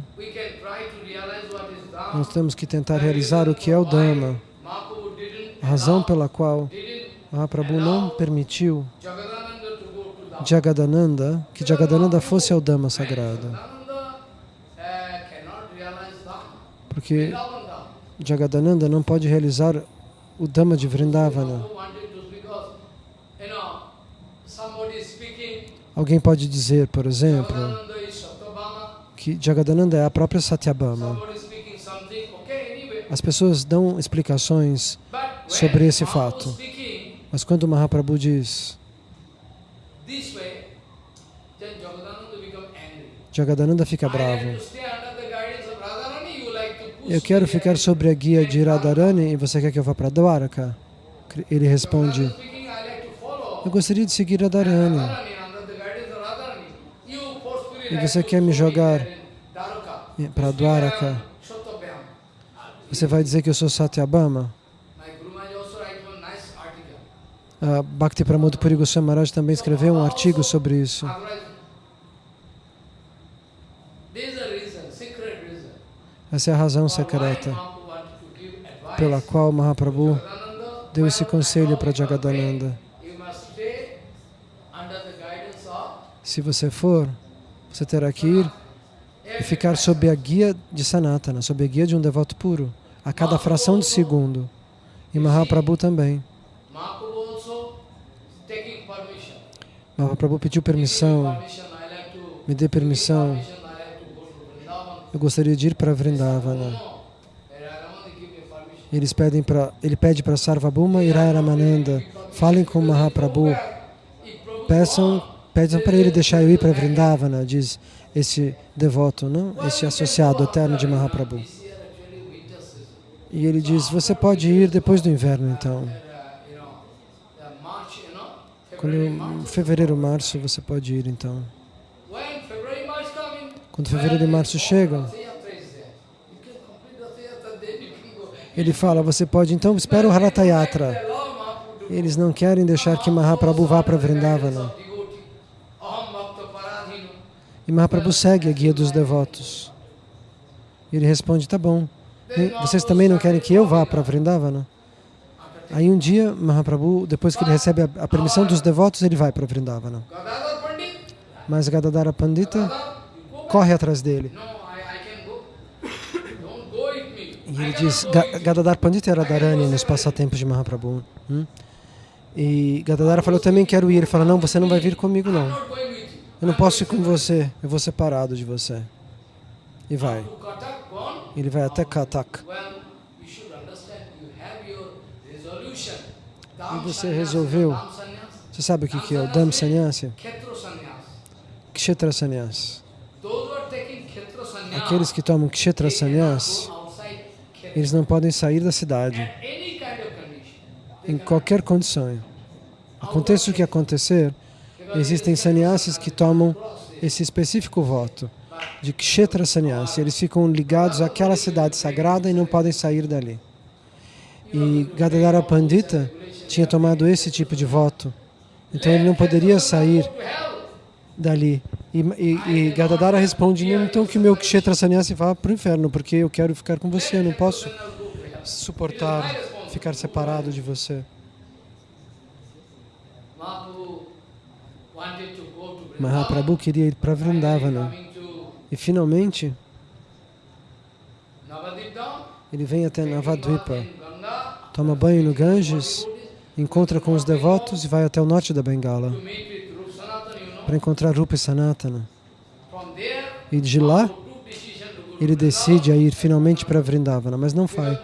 nós temos que tentar realizar o que é o Dhamma a razão pela qual Mahaprabhu não permitiu Jagadananda que Jagadananda fosse ao Dhamma sagrado, porque. Jagadananda não pode realizar o Dhamma de Vrindavana. Alguém pode dizer, por exemplo, que Jagadananda é a própria anyway. As pessoas dão explicações, sobre esse fato. mas quando Mahaprabhu diz Jagadananda fica bravo. Eu quero ficar sobre a guia de Radharani e você quer que eu vá para Dwaraka? Ele responde, eu gostaria de seguir Radharani. E você quer me jogar para Dwaraka. Você vai dizer que eu sou Satyabhama? My Guru Maharaj also write one nice article. A Bhakti Pramod Puri Goswami Maharaj também escreveu um artigo sobre isso. Essa é a razão secreta. Pela qual Mahaprabhu deu esse conselho para Jagadananda. Se você for, você terá que ir e ficar sob a guia de Sanatana, sob a guia de um devoto puro, a cada fração de segundo. E Mahaprabhu também. Mahaprabhu pediu permissão, me dê permissão, eu gostaria de ir para Vrindavana. Eles pedem pra, ele pede para Sarvabhuma e Ramananda, falem com Mahaprabhu, peçam, peçam para ele deixar eu ir para Vrindavana, diz esse devoto, não? Esse associado eterno de Mahaprabhu. E ele diz, você pode ir depois do inverno então. Uh, you know, the March, you know, Quando fevereiro, março, você pode ir então. Quando fevereiro e março chegam, ele fala, você pode então, espera o Haratha Yatra. Allow Mahaprabhu to Eles não querem deixar que Mahaprabhu vá para Vrindavana. E Mahaprabhu segue a guia dos devotos. Ele responde, tá bom, vocês também não querem que eu vá para Vrindavana? Aí um dia, Mahaprabhu, depois que ele recebe a, a permissão dos devotos, ele vai para Vrindavana. Mas Gadadara Pandita corre atrás dele. E ele diz, cannot go Ga- with you. Gadadhar Pandita era Dharani nos passatempos de Mahaprabhu. hum? E Gadadara falou, eu também quero ir. Ele fala, não, você não vai vir comigo não. Eu não posso ir com você, eu vou separado de você. E vai. Ele vai até Katak. E você resolveu. Você sabe o que que é o Dham Sannyasi? Khetra sannyas. Kshetra Sannyas. Those who are taking Khetra sannyas, Aqueles que tomam Kshetra they cannot Sannyas, go outside Khetra. eles não podem sair da cidade, em qualquer condição. Aconteça o que acontecer, existem sannyasis que tomam esse específico voto de Kshetra Sannyasi. Eles ficam ligados àquela cidade sagrada e não podem sair dali. E Gadadara Pandita tinha tomado esse tipo de voto. Então ele não poderia sair dali. E, e, e Gadadara responde, "Não, então que meu Kshetra Sannyasi vá para o inferno, porque eu quero ficar com você, eu não posso suportar ficar separado de você. Mahaprabhu queria ir para Vrindavana. E finalmente, ele vem até Navadvipa, toma banho no Ganges, encontra com os devotos e vai até o norte da Bengala para encontrar Rupa e Sanatana. E de lá, ele decide a ir finalmente para Vrindavana, mas não vai.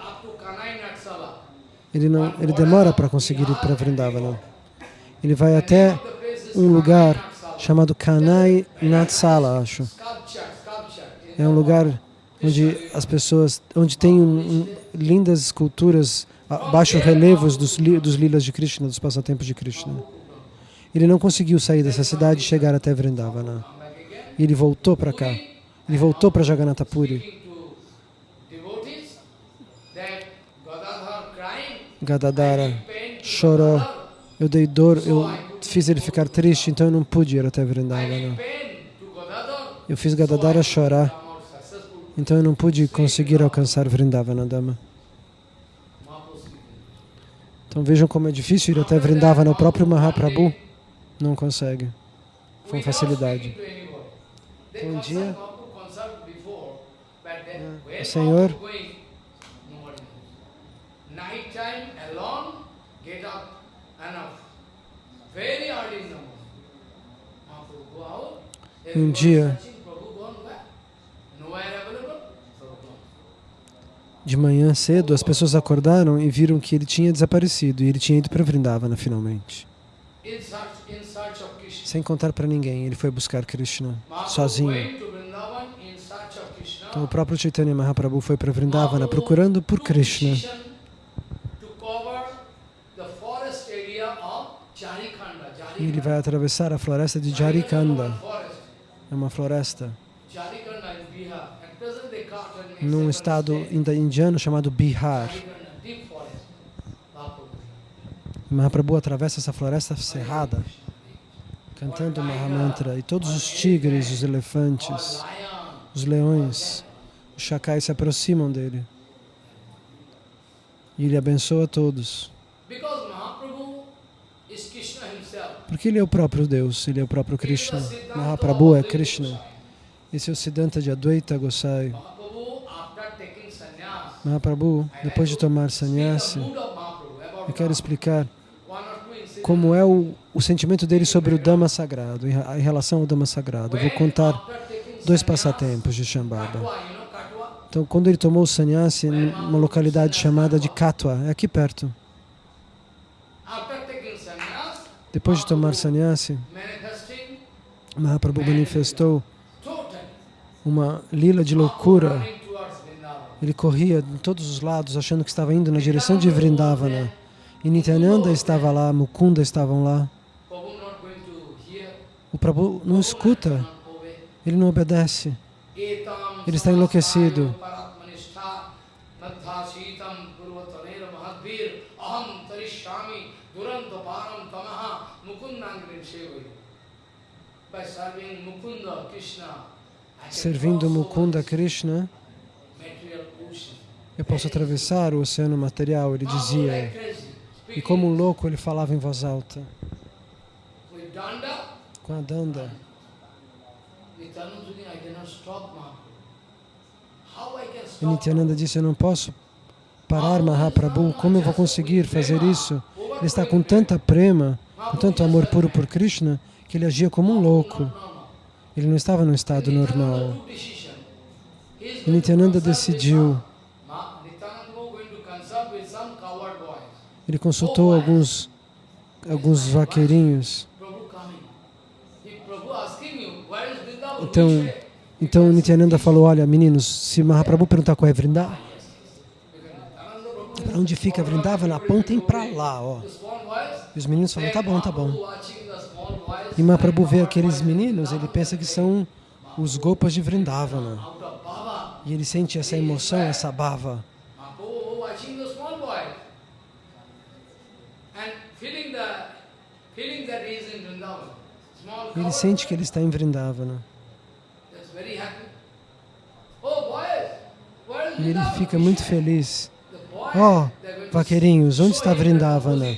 Ele, não, ele demora para conseguir ir para Vrindavana. Ele vai até um lugar chamado Kanai Natsala, acho. É um lugar onde as pessoas, onde tem um, um, lindas esculturas, baixos relevos dos, dos lilas de Krishna, dos passatempos de Krishna. Ele não conseguiu sair dessa cidade e chegar até Vrindavana. E ele voltou para cá. Ele voltou para Jagannatha Puri. Gadadara chorou. Eu dei dor, eu fiz ele ficar triste, então eu não pude ir até Vrindavana. Eu fiz Gadadara chorar, então eu não pude conseguir alcançar Vrindavana Dama. Então vejam como é difícil ir até Vrindavana. O próprio Mahaprabhu não consegue. Com facilidade. They Um dia- o Senhor- Mahaprabhu going, nobody knows. Night time, alone, get up, enough. Very early in the morning. Mahaprabhu go out, Um everybody dia- searching, Prabhu gone where? Nowhere available, Prabhu gone. De manhã cedo, as pessoas acordaram e viram que ele tinha desaparecido e ele tinha ido para Vrindavana finalmente. Sem contar para ninguém, ele foi buscar Krishna sozinho. Então o próprio Chaitanya Mahaprabhu foi para Vrindavana procurando por Krishna. E ele vai atravessar a floresta de Jarikanda. É uma floresta num estado indiano chamado Bihar. Mahaprabhu. Atravessa essa floresta cerrada, cantando Mahamantra. E todos os tigres, os elefantes, os leões, os chacais se aproximam dele. E ele abençoa todos. Porque ele é o próprio Deus, ele é o próprio Krishna. Mahaprabhu é Krishna. Esse é o Siddhanta de Advaita Gosai. Mahaprabhu, after taking sannyas, Mahaprabhu, depois de tomar sannyasi, eu quero explicar como é o, o sentimento dele sobre o Dhamma sagrado, em, em relação ao Dhamma sagrado. Eu vou contar dois passatempos de Shambhava. Então, quando ele tomou o sannyasi numa localidade chamada de Katwa, é aqui perto. Depois de tomar sannyasi, Mahaprabhu manifestou uma lila de loucura. Ele corria em todos os lados, achando que estava indo na direção de Vrindavana. E Nityananda estava lá, Mukunda estavam lá. O Prabhu não escuta, ele não obedece. Ele está enlouquecido. Servindo Mukunda Krishna. Eu posso atravessar o oceano material, ele Mahaprabhu dizia. crazy, E como um louco, ele falava em voz alta. Com a Danda, e stop Nityananda disse, eu não posso parar Mahaprabhu, como eu vou conseguir fazer isso? Ele está com tanta prema, com tanto amor puro por Krishna, que ele agia como um louco. Ele não estava no estado normal. E Nityananda decidiu, ele consultou alguns, alguns vaqueirinhos. Então, então Nityananda falou, olha meninos, se Mahaprabhu perguntar qual é Vrindavan, para onde fica Vrindavan, apontem para lá, ó. E os meninos falam, tá bom, tá bom. E Mahaprabhu vê aqueles meninos, ele pensa que são os gopas de Vrindavana. E ele sente essa emoção, essa bava. Ele sente que ele está em Vrindavana. E ele fica muito feliz. Ó, oh, vaqueirinhos, onde está Vrindavana?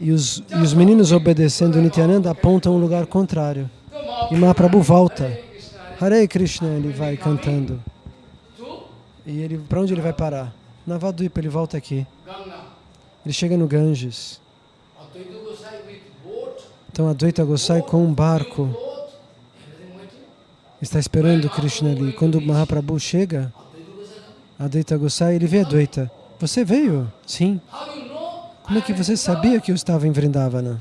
E os, e os meninos obedecendo Nityananda apontam um lugar contrário. E Mahaprabhu volta. Hare Krishna, ele vai cantando. E ele, para onde ele vai parar? Navadvipa, ele volta aqui. Ele chega no Ganges. Então Advaita Gosai com um barco está esperando Krishna ali. Quando Mahaprabhu chega, Advaita Gosai, ele vê Advaita. Você veio? Sim. Como é que você sabia que eu estava em Vrindavana?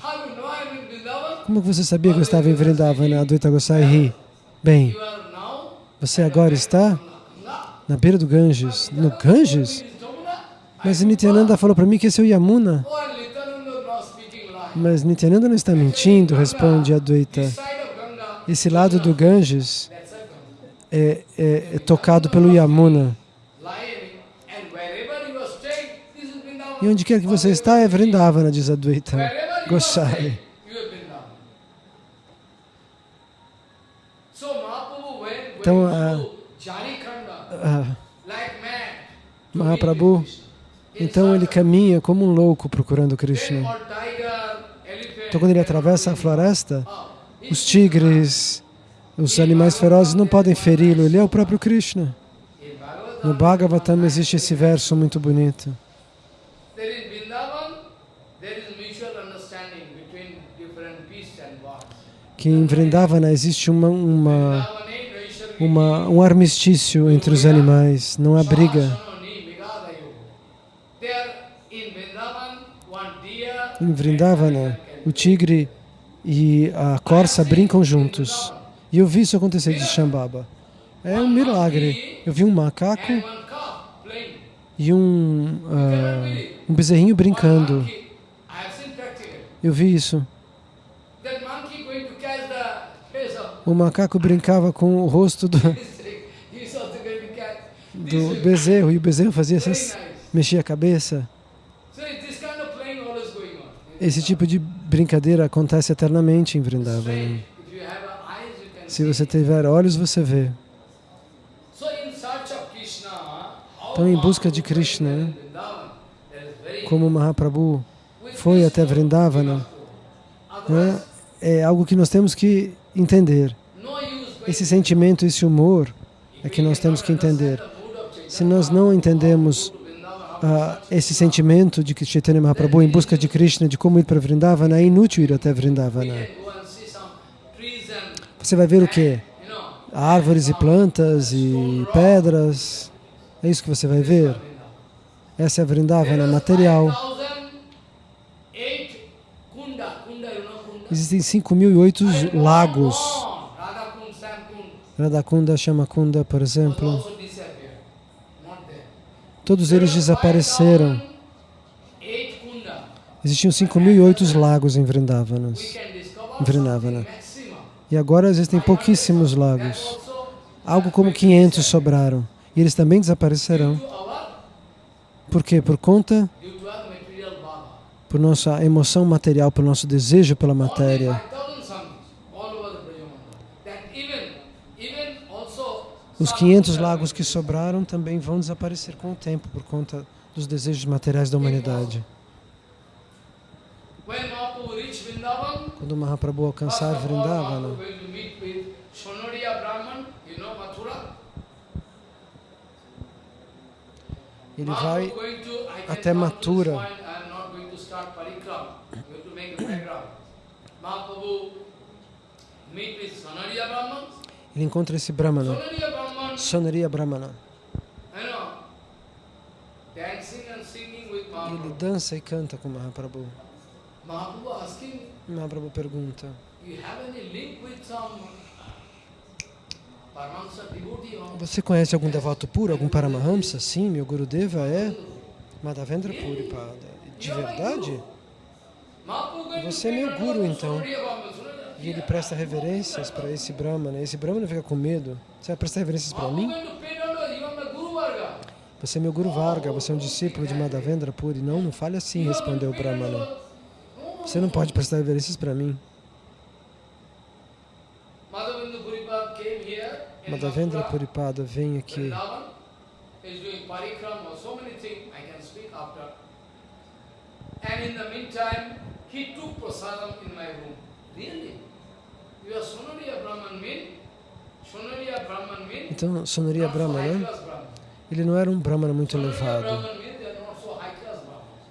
Como você sabia que eu estava em Vrindavana? Advaita Gosai ri. Bem, você agora está na beira do Ganges. No Ganges? Mas Nityananda falou para mim que esse é o Yamuna. Mas Nityananda não está mentindo, responde Advaita. Esse lado do Ganges é, é, é tocado pelo Yamuna. E onde quer que você está é Vrindavana, diz Advaita Gosai. Então, a, a Mahaprabhu, então ele caminha como um louco procurando Krishna. Então, quando ele atravessa a floresta, os tigres, os animais ferozes não podem feri-lo, ele é o próprio Krishna. No Bhagavatam existe esse verso muito bonito. Que em Vrindavana existe uma, uma, uma, um armistício entre os animais, não há briga. Em Vrindavana, o tigre e a corça brincam juntos. E eu vi isso acontecer de Shambhava. É um milagre. Eu vi um macaco e um, uh, um bezerrinho brincando. Eu vi isso. O macaco brincava com o rosto do, do bezerro e o bezerro fazia essas, mexia a cabeça. Esse tipo de brincadeira acontece eternamente em Vrindavan. Se você tiver olhos, você vê. Então, em busca de Krishna, como Mahaprabhu foi até Vrindavana, né, é algo que nós temos que entender. Esse sentimento, esse humor é que nós temos que entender. Se nós não entendemos uh, esse sentimento de que Chaitanya Mahaprabhu em busca de Krishna, de como ir para Vrindavana, é inútil ir até Vrindavana. Você vai ver o quê? Árvores e plantas e pedras. É isso que você vai ver. Essa é a Vrindavana material. Existem 5.008 lagos. Radhakunda, Shamakunda, por exemplo. Todos eles desapareceram. Existiam 5.008 lagos em Vrindavana. E agora existem pouquíssimos lagos. Algo como 500 sobraram. E eles também desaparecerão. Por quê? Por conta por nossa emoção material, por nosso desejo pela matéria. Os 500 lagos que sobraram também vão desaparecer com o tempo por conta dos desejos materiais da humanidade. Quando Mahaprabhu alcançar Vrindavana, ele vai até Mathura. Ele encontra esse Brahmana, Sonaria Brahmana. E ele dança e canta com Mahaprabhu. Mahaprabhu pergunta, você conhece algum devoto puro, algum Paramahamsa? Sim, meu Gurudeva é Madhavendra Puripada. De verdade? Você é meu guru, então. E ele presta reverências para esse Brahmana. Esse Brahmana fica com medo. Você vai prestar reverências para mim? Você é meu Guru Varga, você é um discípulo de Madhavendra Puri. Não, não fale assim, respondeu o Brahmana. Você não pode prestar reverências para mim. Madhavendra Puripada vem aqui. And in the meantime, he took prasadam in my room. Really? Então, Sonariya Brahman, ele não era um Brahmana muito elevado.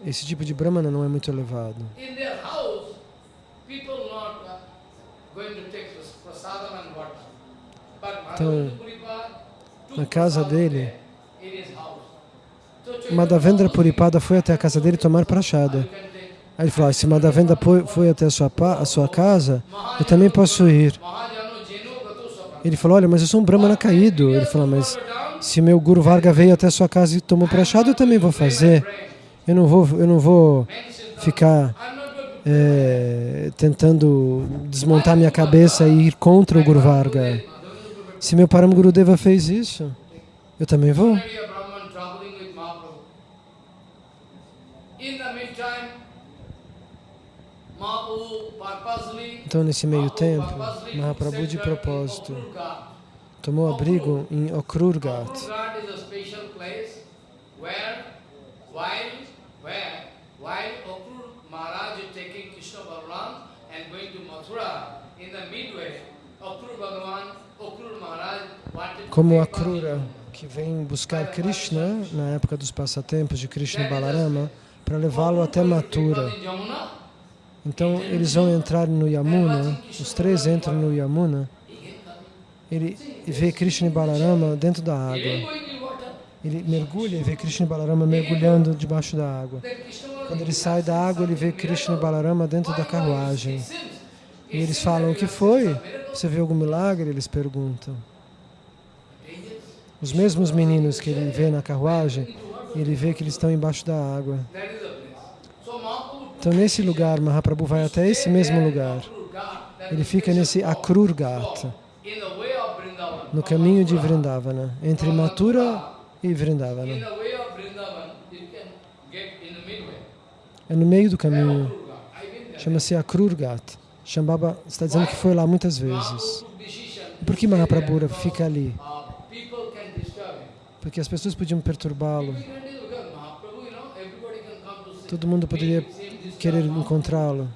Esse tipo de Brahmana não é muito elevado. Então, na casa dele, Madhavendra Puripada foi até a casa dele tomar prachada. Aí ele falou, ah, se Madhavendra foi até a sua, a sua casa, eu também posso ir. Ele falou, olha, mas eu sou um Brahmana caído. Ele falou, mas se meu Guru Varga veio até a sua casa e tomou prachada, eu também vou fazer. Eu não vou, eu não vou ficar é, tentando desmontar minha cabeça e ir contra o Guru Varga. Se meu Param Gurudeva fez isso, eu também vou. Então, nesse meio tempo, Mahaprabhu, de propósito, tomou abrigo em Okrurgat. Como Akrura, que vem buscar Krishna na época dos passatempos de Krishna Balarama, para levá-lo até Mathura. Então eles vão entrar no Yamuna, os três entram no Yamuna, ele vê Krishna e Balarama dentro da água. Ele mergulha e vê Krishna e Balarama mergulhando debaixo da água. Quando ele sai da água, ele vê Krishna e Balarama dentro da carruagem. E eles falam, o que foi? Você viu algum milagre? Eles perguntam. Os mesmos meninos que ele vê na carruagem, ele vê que eles estão embaixo da água. Então, nesse lugar, Mahaprabhu vai até esse mesmo lugar. Ele fica nesse Akrurgat, no caminho de Vrindavana, entre Mathura e Vrindavana. É no meio do caminho. Chama-se Akrurgat. Shambhava está dizendo que foi lá muitas vezes. E por que Mahaprabhu fica ali? Porque as pessoas podiam perturbá-lo. Todo mundo poderia querer encontrá-lo.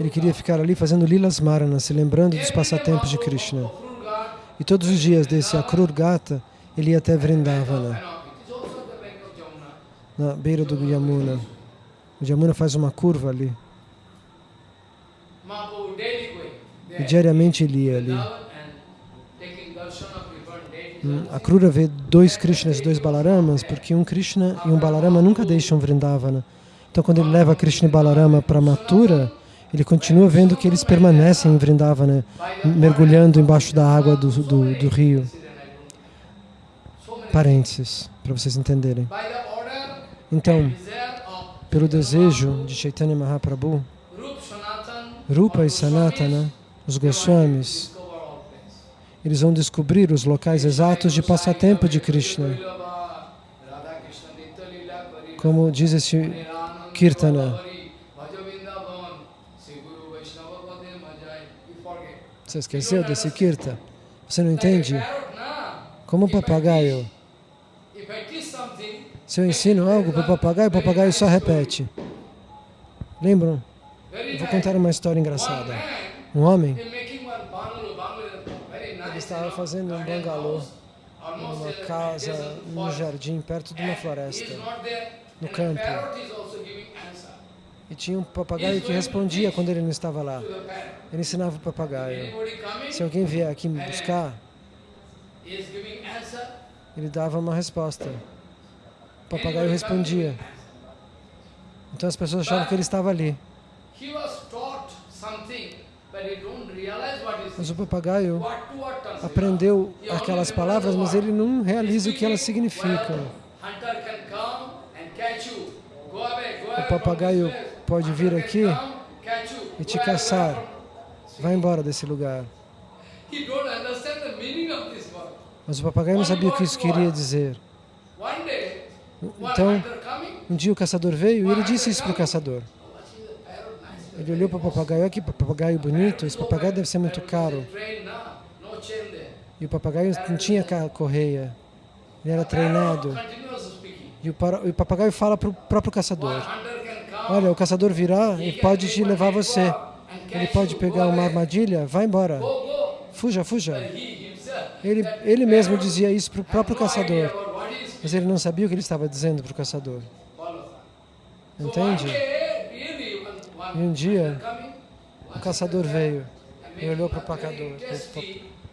Ele queria ficar ali fazendo Lilas Marana, se lembrando dos passatempos de Krishna. E todos os dias desse Akrur Gata, ele ia até Vrindavana, na beira do Yamuna. O Yamuna faz uma curva ali. E diariamente ele ia ali. Hum, A Krura vê dois Krishnas e dois Balaramas, porque um Krishna e um Balarama nunca deixam Vrindavana. Então, quando ele leva Krishna e Balarama para Mathura, ele continua vendo que eles permanecem em Vrindavana, mergulhando embaixo da água do, do, do rio. Parênteses, para vocês entenderem. Então, pelo desejo de Chaitanya Mahaprabhu, Rupa e Sanatana, os Goswamis, eles vão descobrir os locais exatos de passatempo de Krishna. Como diz esse Kirtana. Você esqueceu desse Kirta? Você não entende? Como um papagaio. Se eu ensino algo para o papagaio, o papagaio só repete. Lembram? Eu vou contar uma história engraçada. Um homem, ele estava fazendo um bangalô numa casa, num jardim, perto de uma floresta, no campo. E tinha um papagaio que respondia quando ele não estava lá. Ele ensinava o papagaio. Se alguém vier aqui me buscar, ele dava uma resposta. O papagaio respondia. Então as pessoas achavam que ele estava ali. Mas o papagaio aprendeu aquelas palavras, mas ele não realiza o que elas significam. O papagaio pode vir aqui e te caçar. Vai embora desse lugar. Mas o papagaio não sabia o que isso queria dizer. Então, um dia o caçador veio e ele disse isso para o caçador. Ele olhou para o papagaio, olha que papagaio bonito, esse papagaio deve ser muito caro. E o papagaio não tinha correia, ele era treinado. E o, papagaio fala para o próprio caçador, olha, o caçador virá e pode te levar você. Ele pode pegar uma armadilha, vai embora. Fuja, fuja. Ele, ele mesmo dizia isso para o próprio caçador, mas ele não sabia o que ele estava dizendo para o caçador. Entende? E um dia, o caçador veio e olhou para o papagaio,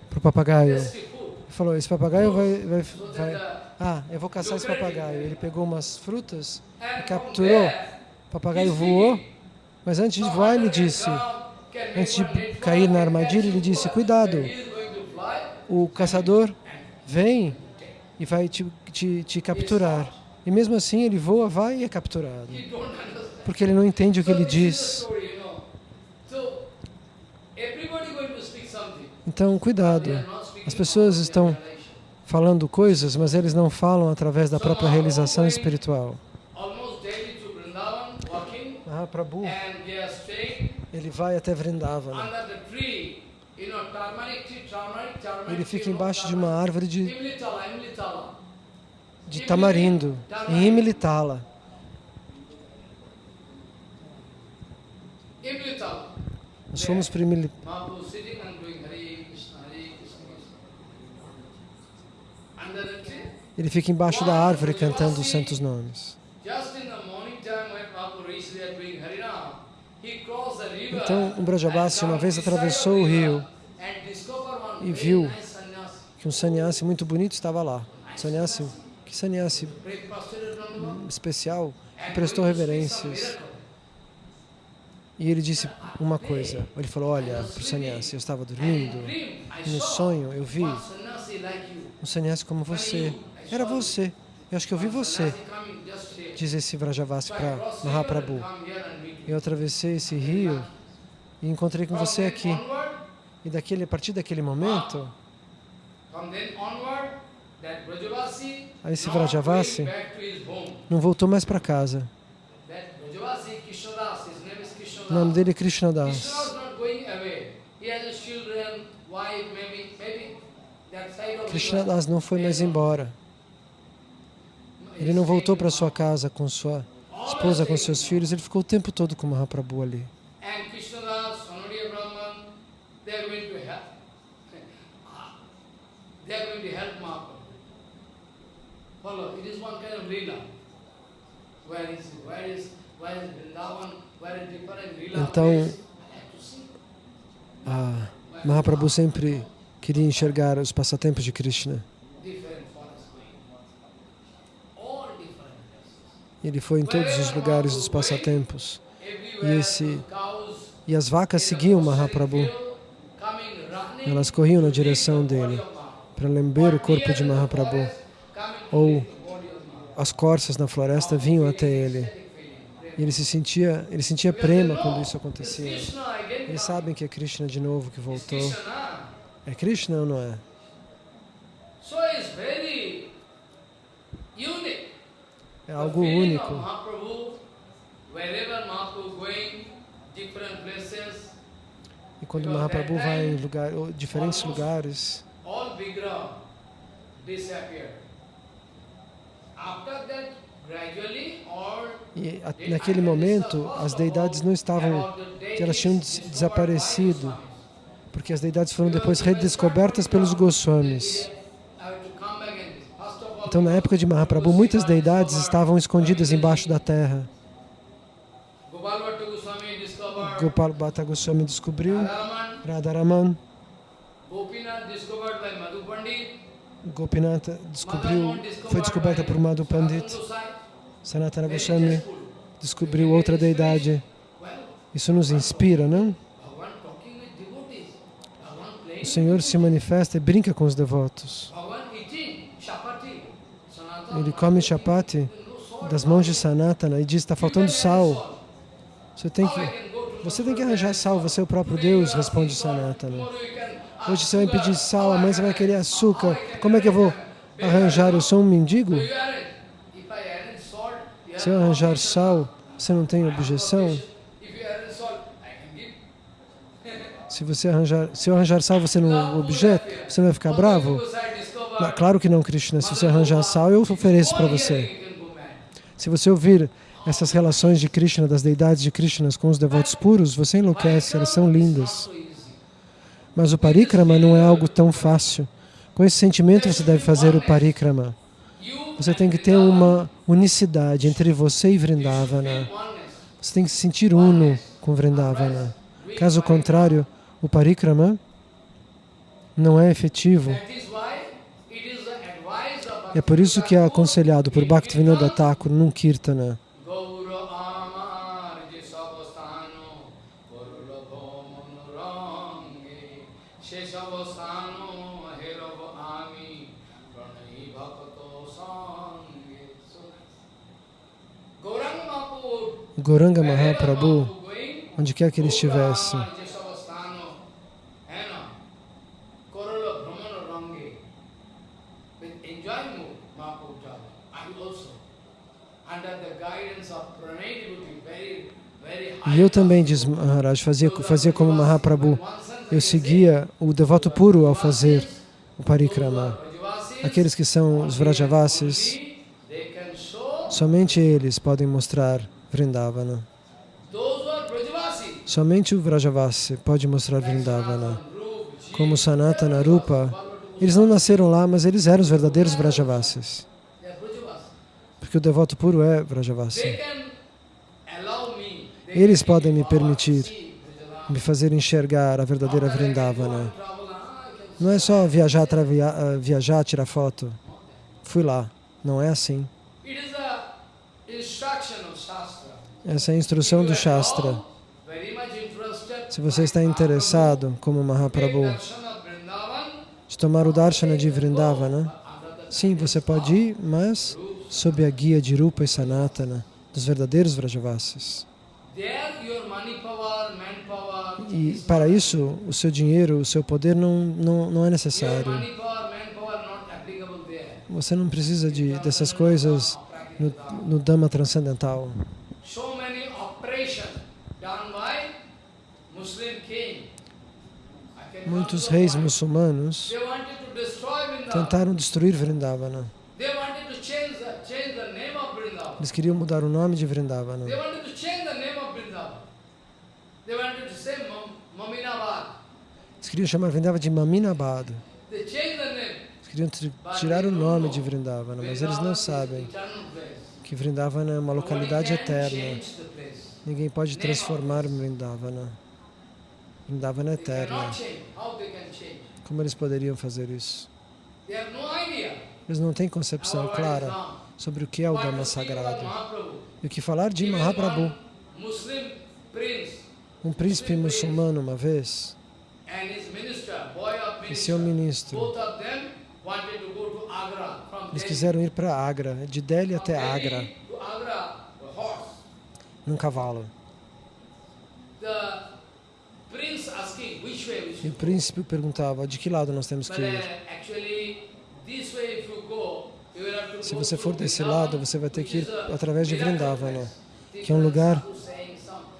para o papagaio e falou, esse papagaio vai, vai, vai... Ah, eu vou caçar esse papagaio. Ele pegou umas frutas e capturou. O papagaio voou, mas antes de voar ele disse, antes de cair na armadilha, ele disse, cuidado, o caçador vem e vai te, te, te capturar. E mesmo assim ele voa, vai e é capturado porque ele não entende o que ele diz. Então, cuidado. As pessoas estão falando coisas, mas eles não falam através da própria realização espiritual. Mahaprabhu, ele vai até Vrindavana. Ele fica embaixo de uma árvore de, de tamarindo, em Imilitala. Nós Imilitala. Ele fica embaixo da árvore cantando os santos nomes. Então, um Brajabasi uma vez atravessou o rio e viu que um sannyasi muito bonito estava lá. Sannyasi, que sannyasi especial, que prestou reverências. E ele disse uma coisa, ele falou, olha, para o sannyasi, eu estava dormindo, no sonho eu vi um sannyasi como você, era você, eu acho que eu vi você, diz esse Vrajavasi para Mahaprabhu. Eu atravessei esse rio e encontrei com você aqui. E daquele, a partir daquele momento, aí esse Vrajavasi não voltou mais para casa. O nome dele é Krishna Das. Krishna. Das não foi mais embora. Ele não voltou para sua casa com sua esposa, com seus filhos. Ele ficou o tempo todo com Mahaprabhu ali. And Krishnadas, Sonodiya Brahman, they are going to help. They are going to help Mahaprabhu. Follow, it is one kind of lila. Where is where is where is Vrindavan, Então. Ah, Mahaprabhu sempre queria enxergar os passatempos de Krishna. Ele foi em todos os lugares dos passatempos. Everywhere esse- E as vacas seguiam Mahaprabhu. Elas corriam na direção dele para lamber o corpo de Mahaprabhu. Ou as corças na floresta vinham até ele. E ele se sentia, ele sentia prema quando isso acontecia. Eles sabem que é Krishna de novo que voltou. É Krishna ou não é? É algo único. E quando Mahaprabhu vai em lugar, diferentes lugares. After that, gradually, all e naquele momento as deidades não estavam, elas tinham desaparecido, porque as deidades foram depois redescobertas pelos Goswamis. Então, na época de Mahaprabhu, muitas deidades estavam escondidas embaixo da terra. Gopal Bhatta Goswami descobriu, Radharaman, Gopinath descobriu, foi descoberta por Madhu Pandit, Sanatana Goswami descobriu outra deidade. Isso nos inspira, não? O Senhor se manifesta e brinca com os devotos. Ele come chapati das mãos de Sanatana e diz: está faltando sal. Você tem que, você tem que arranjar sal. Você é o próprio Deus, responde Sanatana. Hoje você vai pedir sal, amanhã você vai querer açúcar. Como é que eu vou arranjar? Eu sou um mendigo? So you arrange. If I arrange salt, you Se eu arranjar sal, você não tem objeção? Se você arranjar, se eu arranjar sal, você não objeto? Você não vai ficar bravo? Não, claro que não, Krishna. Se você arranjar sal, eu ofereço para você. Se você ouvir essas relações de Krishna, das deidades de Krishna com os devotos puros, você enlouquece, elas são lindas. Mas o parikrama não é algo tão fácil. Com esse sentimento você deve fazer o parikrama. Você tem que ter uma unicidade entre você e Vrindavana. Você tem que se sentir uno com Vrindavana. Caso contrário, o parikrama não é efetivo. É por isso que é aconselhado por Bhaktivinoda Thakur num kirtana. Goranga Mahaprabhu, onde quer que ele estivesse. E eu também, diz Maharaj, fazia, fazia como Mahaprabhu. Eu seguia o devoto puro ao fazer o parikrama. Aqueles que são os Vrajavasis, somente eles podem mostrar Vrindavana. Somente o Vrajavasi pode mostrar Vrindavana. Como Sanatana Rupa, eles não nasceram lá, mas eles eram os verdadeiros Vrajavasis. Porque o devoto puro é Vrajavasi. Eles podem me permitir me fazer enxergar a verdadeira Vrindavana. ah, Não é só viajar, travia- ah, viajar, tirar foto. Fui lá. Não é assim. It is a instruction of Shastra. Essa é a instrução do Shastra. Se você está interessado, como Mahaprabhu, de tomar o darshana de Vrindavana, sim, você pode ir, mas sob a guia de Rupa e Sanatana, dos verdadeiros Vrajavasis. E para isso, o seu dinheiro, o seu poder não, não, não é necessário. Você não precisa de, dessas coisas no, no Dhamma transcendental so many operations done by Muslim king. Muitos reis muçulmanos tentaram destruir Vrindavana. Eles queriam mudar o nome de Vrindavana. Eles queriam chamar Vrindavana de Maminabad. Eles queriam tirar o nome de Vrindavana, mas eles não sabem que Vrindavana é uma localidade eterna. Ninguém pode transformar Vrindavana. Vrindavana é eterna. Como eles poderiam fazer isso? Eles não têm concepção clara sobre o que é o Dhamma sagrado. E o que falar de Mahaprabhu, um príncipe muçulmano uma vez, e seu ministro, eles quiseram ir para Agra, de Delhi até Agra, num cavalo. E o príncipe perguntava, de que lado nós temos que uh, ir? to Se você for desse lado, você vai ter que ir através de Vrindavana, que é um lugar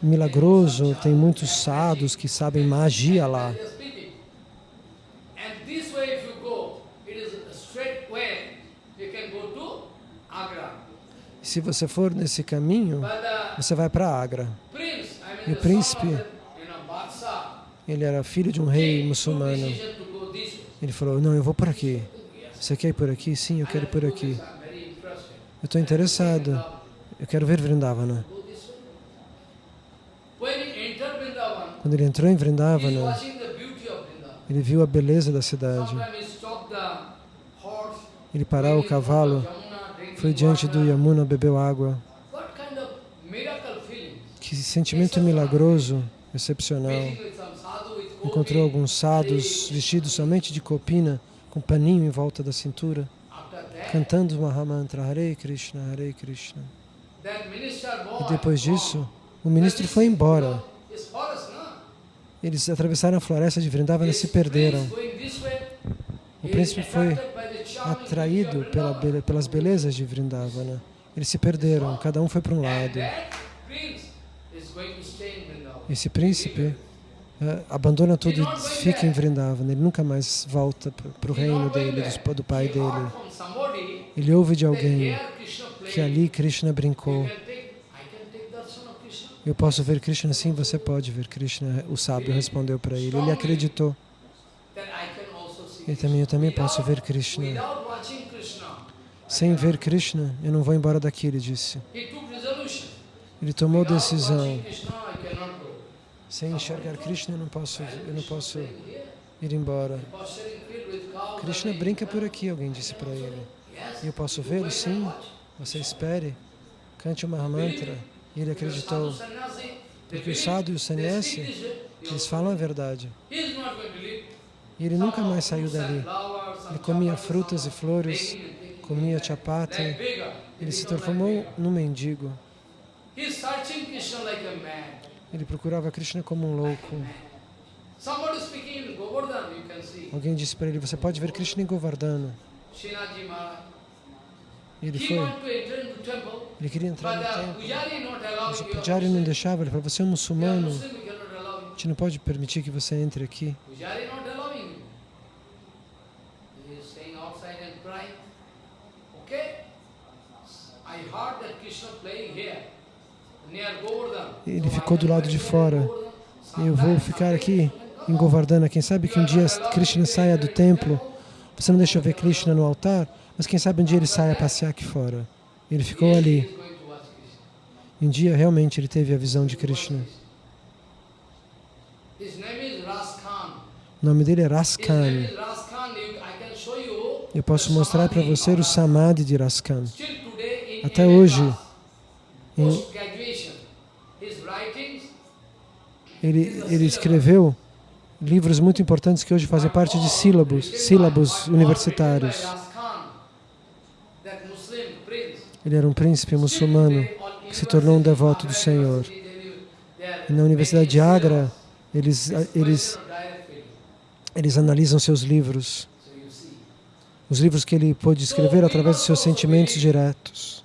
milagroso, tem muitos sadhus que sabem magia lá. They are speaking. And this way if you go, it is a straight way. You can go to Agra. Se você for nesse caminho, você vai para Agra. E o príncipe, Ele era filho de um rei muçulmano. Ele falou, não, eu vou por aqui. Você quer ir por aqui? Sim, eu quero ir por aqui. Eu estou interessado. Eu quero ver Vrindavana. Quando ele entrou em Vrindavana, ele viu a beleza da cidade. Ele parou o cavalo, foi diante do. Yamuna, bebeu água. Que sentimento milagroso, excepcional. Encontrou alguns sadhus vestidos somente de copina, com paninho em volta da cintura, cantando Mahamantra Hare Krishna, Hare Krishna. E depois disso, o ministro foi embora. Eles atravessaram a floresta de Vrindavana e se perderam. O príncipe foi atraído pela pelas belezas de Vrindavana. Eles se perderam, cada um foi para um lado. Esse príncipe eh, abandona tudo e fica em Vrindavana. Ele nunca mais volta para o reino dele, dos- do pai dele. Ele ouve de alguém que ali Krishna brincou. Eu posso ver Krishna? Sim, você pode ver Krishna. O sábio respondeu para ele. Ele acreditou. E também eu também posso ver Krishna. Sem ver Krishna, eu não vou embora daqui, ele disse. Ele tomou decisão. Sem enxergar Krishna, eu não posso, eu não posso ir embora. Krishna brinca por aqui, alguém disse para ele. E eu posso vê-lo? Sim. Você espere, cante o Mahamantra. E ele acreditou. Porque o sadhu e o sannyasi, eles falam a verdade. E ele nunca mais saiu dali. Ele comia frutas e flores, comia chapati. Ele se transformou num mendigo. Ele procurava Krishna como um louco. Alguém disse para ele, você pode ver Krishna em Govardhana. Ele foi. Ele queria entrar no templo. Mas o. Pujari não deixava. Ele falou, você é um muçulmano. A gente não pode permitir que você entre aqui. Pujari not allowing you. He is staying outside and crying. Okay? I heard that Krishna playing here, near Govardhan. Ele ficou do lado de fora. Eu vou ficar aqui em Govardhana. Quem sabe que um dia Krishna saia do templo. Você não deixa eu ver Krishna no altar, mas quem sabe um dia ele saia a passear aqui fora. Ele ficou ali. Um dia realmente ele teve a visão de Krishna. O nome dele é Raskan. Eu posso mostrar para você o Samadhi de Raskan. Até hoje, Ele, ele escreveu livros muito importantes que hoje fazem parte de sílabos, sílabos universitários. Ele era um príncipe muçulmano que se tornou um devoto do Senhor. E na Universidade de Agra, eles, eles, eles analisam seus livros, os livros que ele pôde escrever através dos seus sentimentos diretos.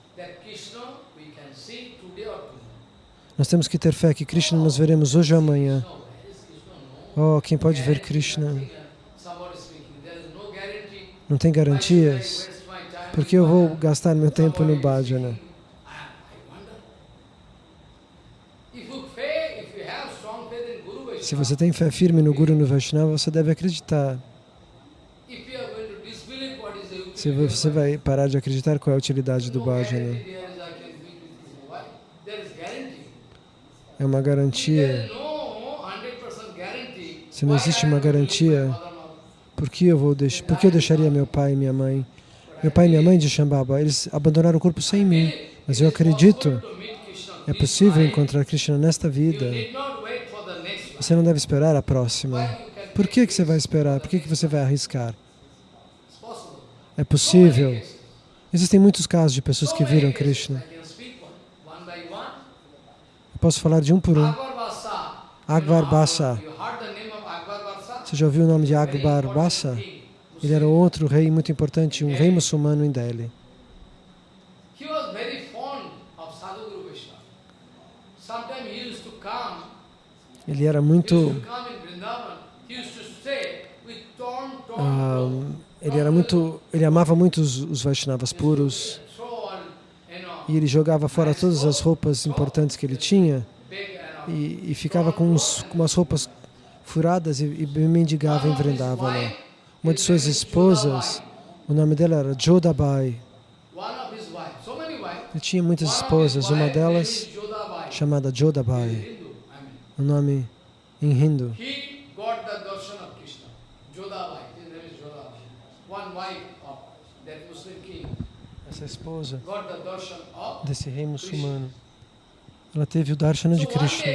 Nós temos que ter fé que Krishna nós veremos hoje ou amanhã. Oh, quem pode ver Krishna não tem garantias. waste my time Por que eu vou gastar meu tempo no bhajana? Se você tem fé firme no Guru no Vaishnava, você deve acreditar. Se você vai parar de acreditar qual é a utilidade do bhajana, guarantee there is I can meet with his wife. There is guarantee. É uma garantia. is no 100% guarantee, Se não existe uma garantia? Por que eu vou deixar? Por que eu deixaria meu pai e minha mãe? Meu pai e minha mãe de Shambhava, eles abandonaram o corpo sem mim. Mas eu acredito, é possível encontrar Krishna nesta vida. Você não deve esperar a próxima. Por que, que você vai esperar? Por que, que você vai arriscar? É possível. Existem muitos casos de pessoas que viram Krishna. Posso falar de um por um. Akbar. Você já ouviu o nome de Akbar Basa? Ele era outro rei muito importante, um rei muçulmano em Delhi. Ele era muito, ah, ele era muito, ele amava muito os, os Vaishnavas puros throw on, you know, e ele jogava fora todas as roupas importantes que ele tinha e, e ficava com, uns, com umas roupas furadas e, e mendigava em Vrindavana. Uma de suas esposas, o nome dela era Jodabai. Ele tinha muitas esposas, uma delas chamada Jodabai, o nome em hindu. One Essa esposa desse rei muçulmano, ela teve o darshana de Krishna.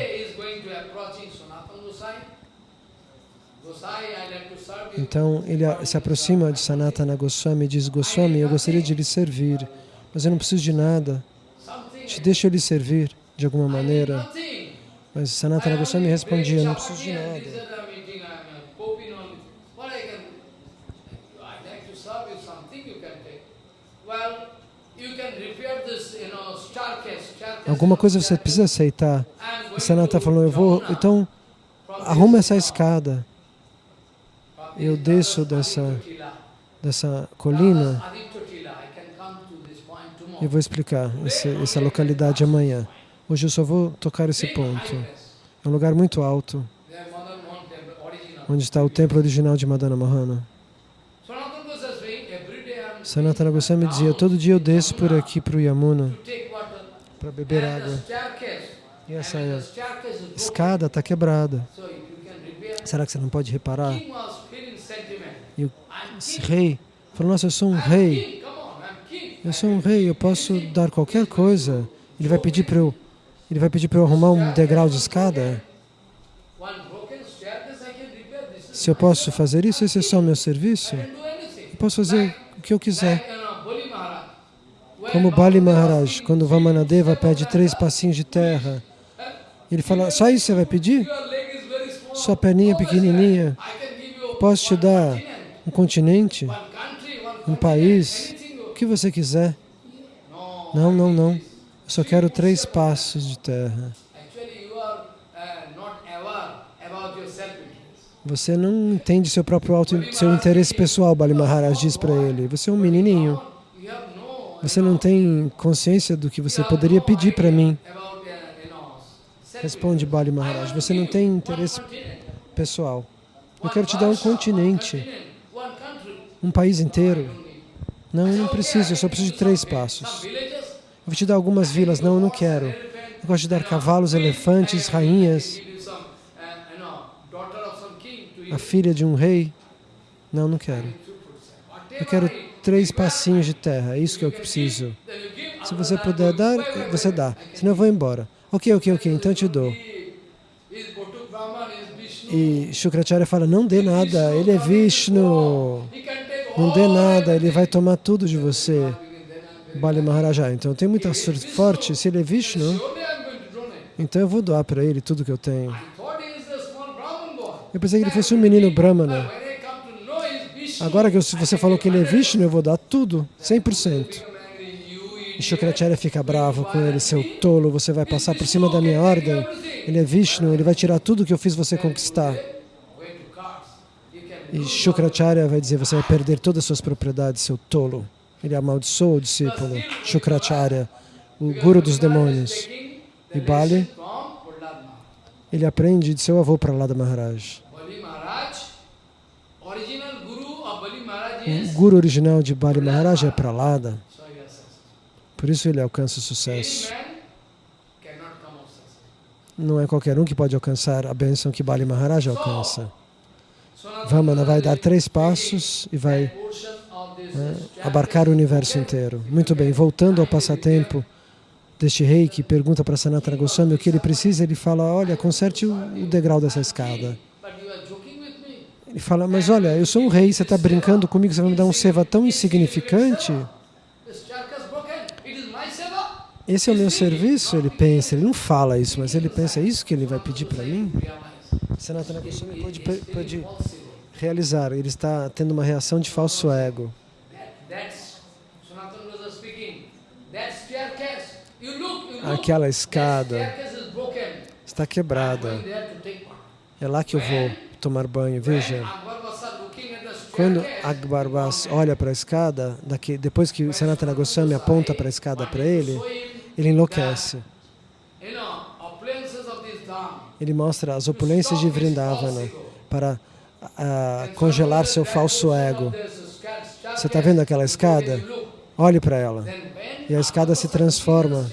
Então ele se aproxima de Sanatana Goswami e diz: Goswami, eu gostaria de lhe servir, mas eu não preciso de nada. Te deixa eu lhe servir de alguma maneira. Mas Sanatana am Goswami respondia: Não preciso de nada. and I'm eating, I'm uh, coping on it. What I can, I like to serve you something you can take. Well, you can repair this, you know, staircase. staircase, Alguma coisa você precisa aceitar. E Sanata falou: Eu vou, então arruma essa escada. Eu desço dessa, dessa colina e vou explicar essa localidade amanhã. Hoje eu só vou tocar esse ponto. É um lugar muito alto, onde está o templo original de Madana Mohana. Sanatana Goswami dizia: Todo dia eu desço por aqui para o Yamuna. Para beber água. E essa escada está quebrada. Será que você não pode reparar? E o rei falou: Nossa, eu sou um rei. Eu sou um rei, eu posso dar qualquer coisa. Ele vai pedir para eu, ele vai pedir para eu arrumar um degrau de escada. Se eu posso fazer isso, esse é só o meu serviço. Eu posso fazer o que eu quiser. Like, you know, Bali Maharaj. When Como Bali Maharaj, quando Vamanadeva pede três passinhos de terra, ele fala: Só isso você vai pedir? Sua perninha pequenininha. Posso te dar um continente, um país, o que você quiser. Não, não, não. Eu só quero três passos de terra. Você não entende seu próprio auto, seu interesse pessoal, Bali Maharaj diz para ele. Você é um menininho. Você não tem consciência do que você poderia pedir para mim. Responde Bali Maharaj. Você não tem interesse pessoal. Eu quero te dar um continente, um país inteiro. Não, eu não preciso, eu só preciso de três passos. Eu vou te dar algumas vilas. Não, eu não quero. Eu gosto de dar cavalos, elefantes, rainhas, a filha de um rei. Não, não quero. Eu quero três passinhos de terra. É isso que eu preciso. Se você puder dar, você dá. Senão eu vou embora. Ok, ok, ok, então eu te dou. E Shukracharya fala, não dê nada, ele é Vishnu. Não dê nada, ele vai tomar tudo de você. Bali Maharaja. Então tem muita sorte forte. Se ele é Vishnu, então eu vou doar para ele tudo que eu tenho. Eu pensei que ele fosse um menino Brahmana. when I come to know he's Vishnu, Agora que você falou que ele é Vishnu, eu vou dar tudo, 100%. I'm angry. You, E. Shukracharya fica bravo com ele, seu tolo, você vai passar por cima da minha ordem. Ele é Vishnu, ele vai tirar tudo que eu fiz você conquistar. E Shukracharya vai dizer, você vai perder todas as suas propriedades, seu tolo. Ele amaldiçoa o discípulo, Shukracharya, o guru dos demônios. E Bali, ele aprende de seu avô Prahlada Maharaj. O guru original de Bali Maharaj é Prahlada. Por isso ele alcança sucesso. Não é qualquer um que pode alcançar a bênção que Bali Maharaj alcança. Vamana vai dar três passos e vai né, abarcar o universo inteiro. Muito bem, voltando ao passatempo deste rei que pergunta para Sanatana Goswami o que ele precisa, ele fala, olha, conserte o degrau dessa escada. Ele fala, mas olha, eu sou um rei, você está brincando comigo, você vai me dar um seva tão insignificante? Esse é o meu serviço, ele pensa, ele não fala isso, mas ele pensa, é isso que ele vai pedir para mim? Sanatana Goswami pode, pode realizar, ele está tendo uma reação de falso ego. Aquela escada está quebrada. É lá que eu vou tomar banho, veja. Quando Akbar Bas olha para a escada, daqui, depois que Sanatana Goswami aponta para a escada para ele, ele enlouquece. Ele mostra as opulências de Vrindavana para uh, congelar seu falso ego. Você está vendo aquela escada? Olhe para ela. E a escada se transforma.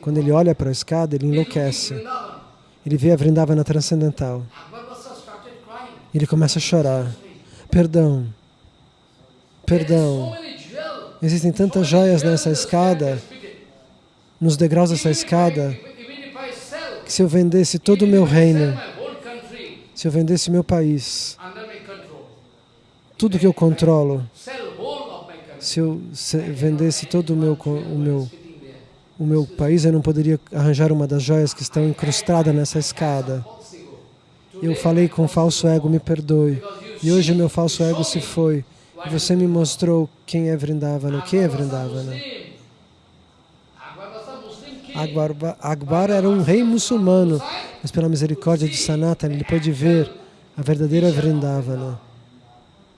Quando ele olha para a escada, ele enlouquece. Ele vê a Vrindavana transcendental. Ele começa a chorar. Perdão. Perdão. Existem tantas joias nessa escada, nos degraus dessa escada, que se eu vendesse todo o meu reino, se eu vendesse meu país, tudo que eu controlo, se eu vendesse todo o meu, o meu, o meu país, eu não poderia arranjar uma das joias que estão incrustadas nessa escada. Eu falei com falso ego, me perdoe. E hoje meu falso ego se foi. E você me mostrou quem é Vrindavana, o que é Vrindavana. Akbar era um rei muçulmano, mas pela misericórdia de Sanatana ele pôde ver a verdadeira Vrindavana,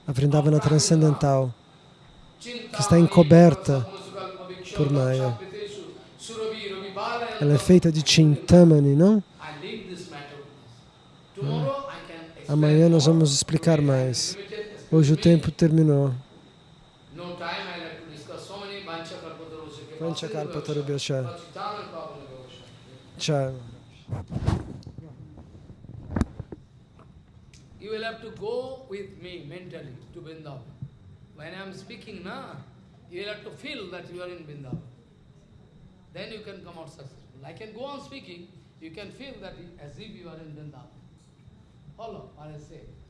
a Vrindavana transcendental, que está encoberta por Maya. Ela é feita de Chintamani, não? Amanhã nós vamos explicar mais. Hoje o tempo terminou. Panchakarpatarubhyasha. Tchau. You will have to go with me mentally to Vrindavan. When I am speaking now, you will have to feel that you are in Vrindavan. Then you can come out successful. I can go on speaking, you can feel that as if you are in Vrindavan. Follow what I say.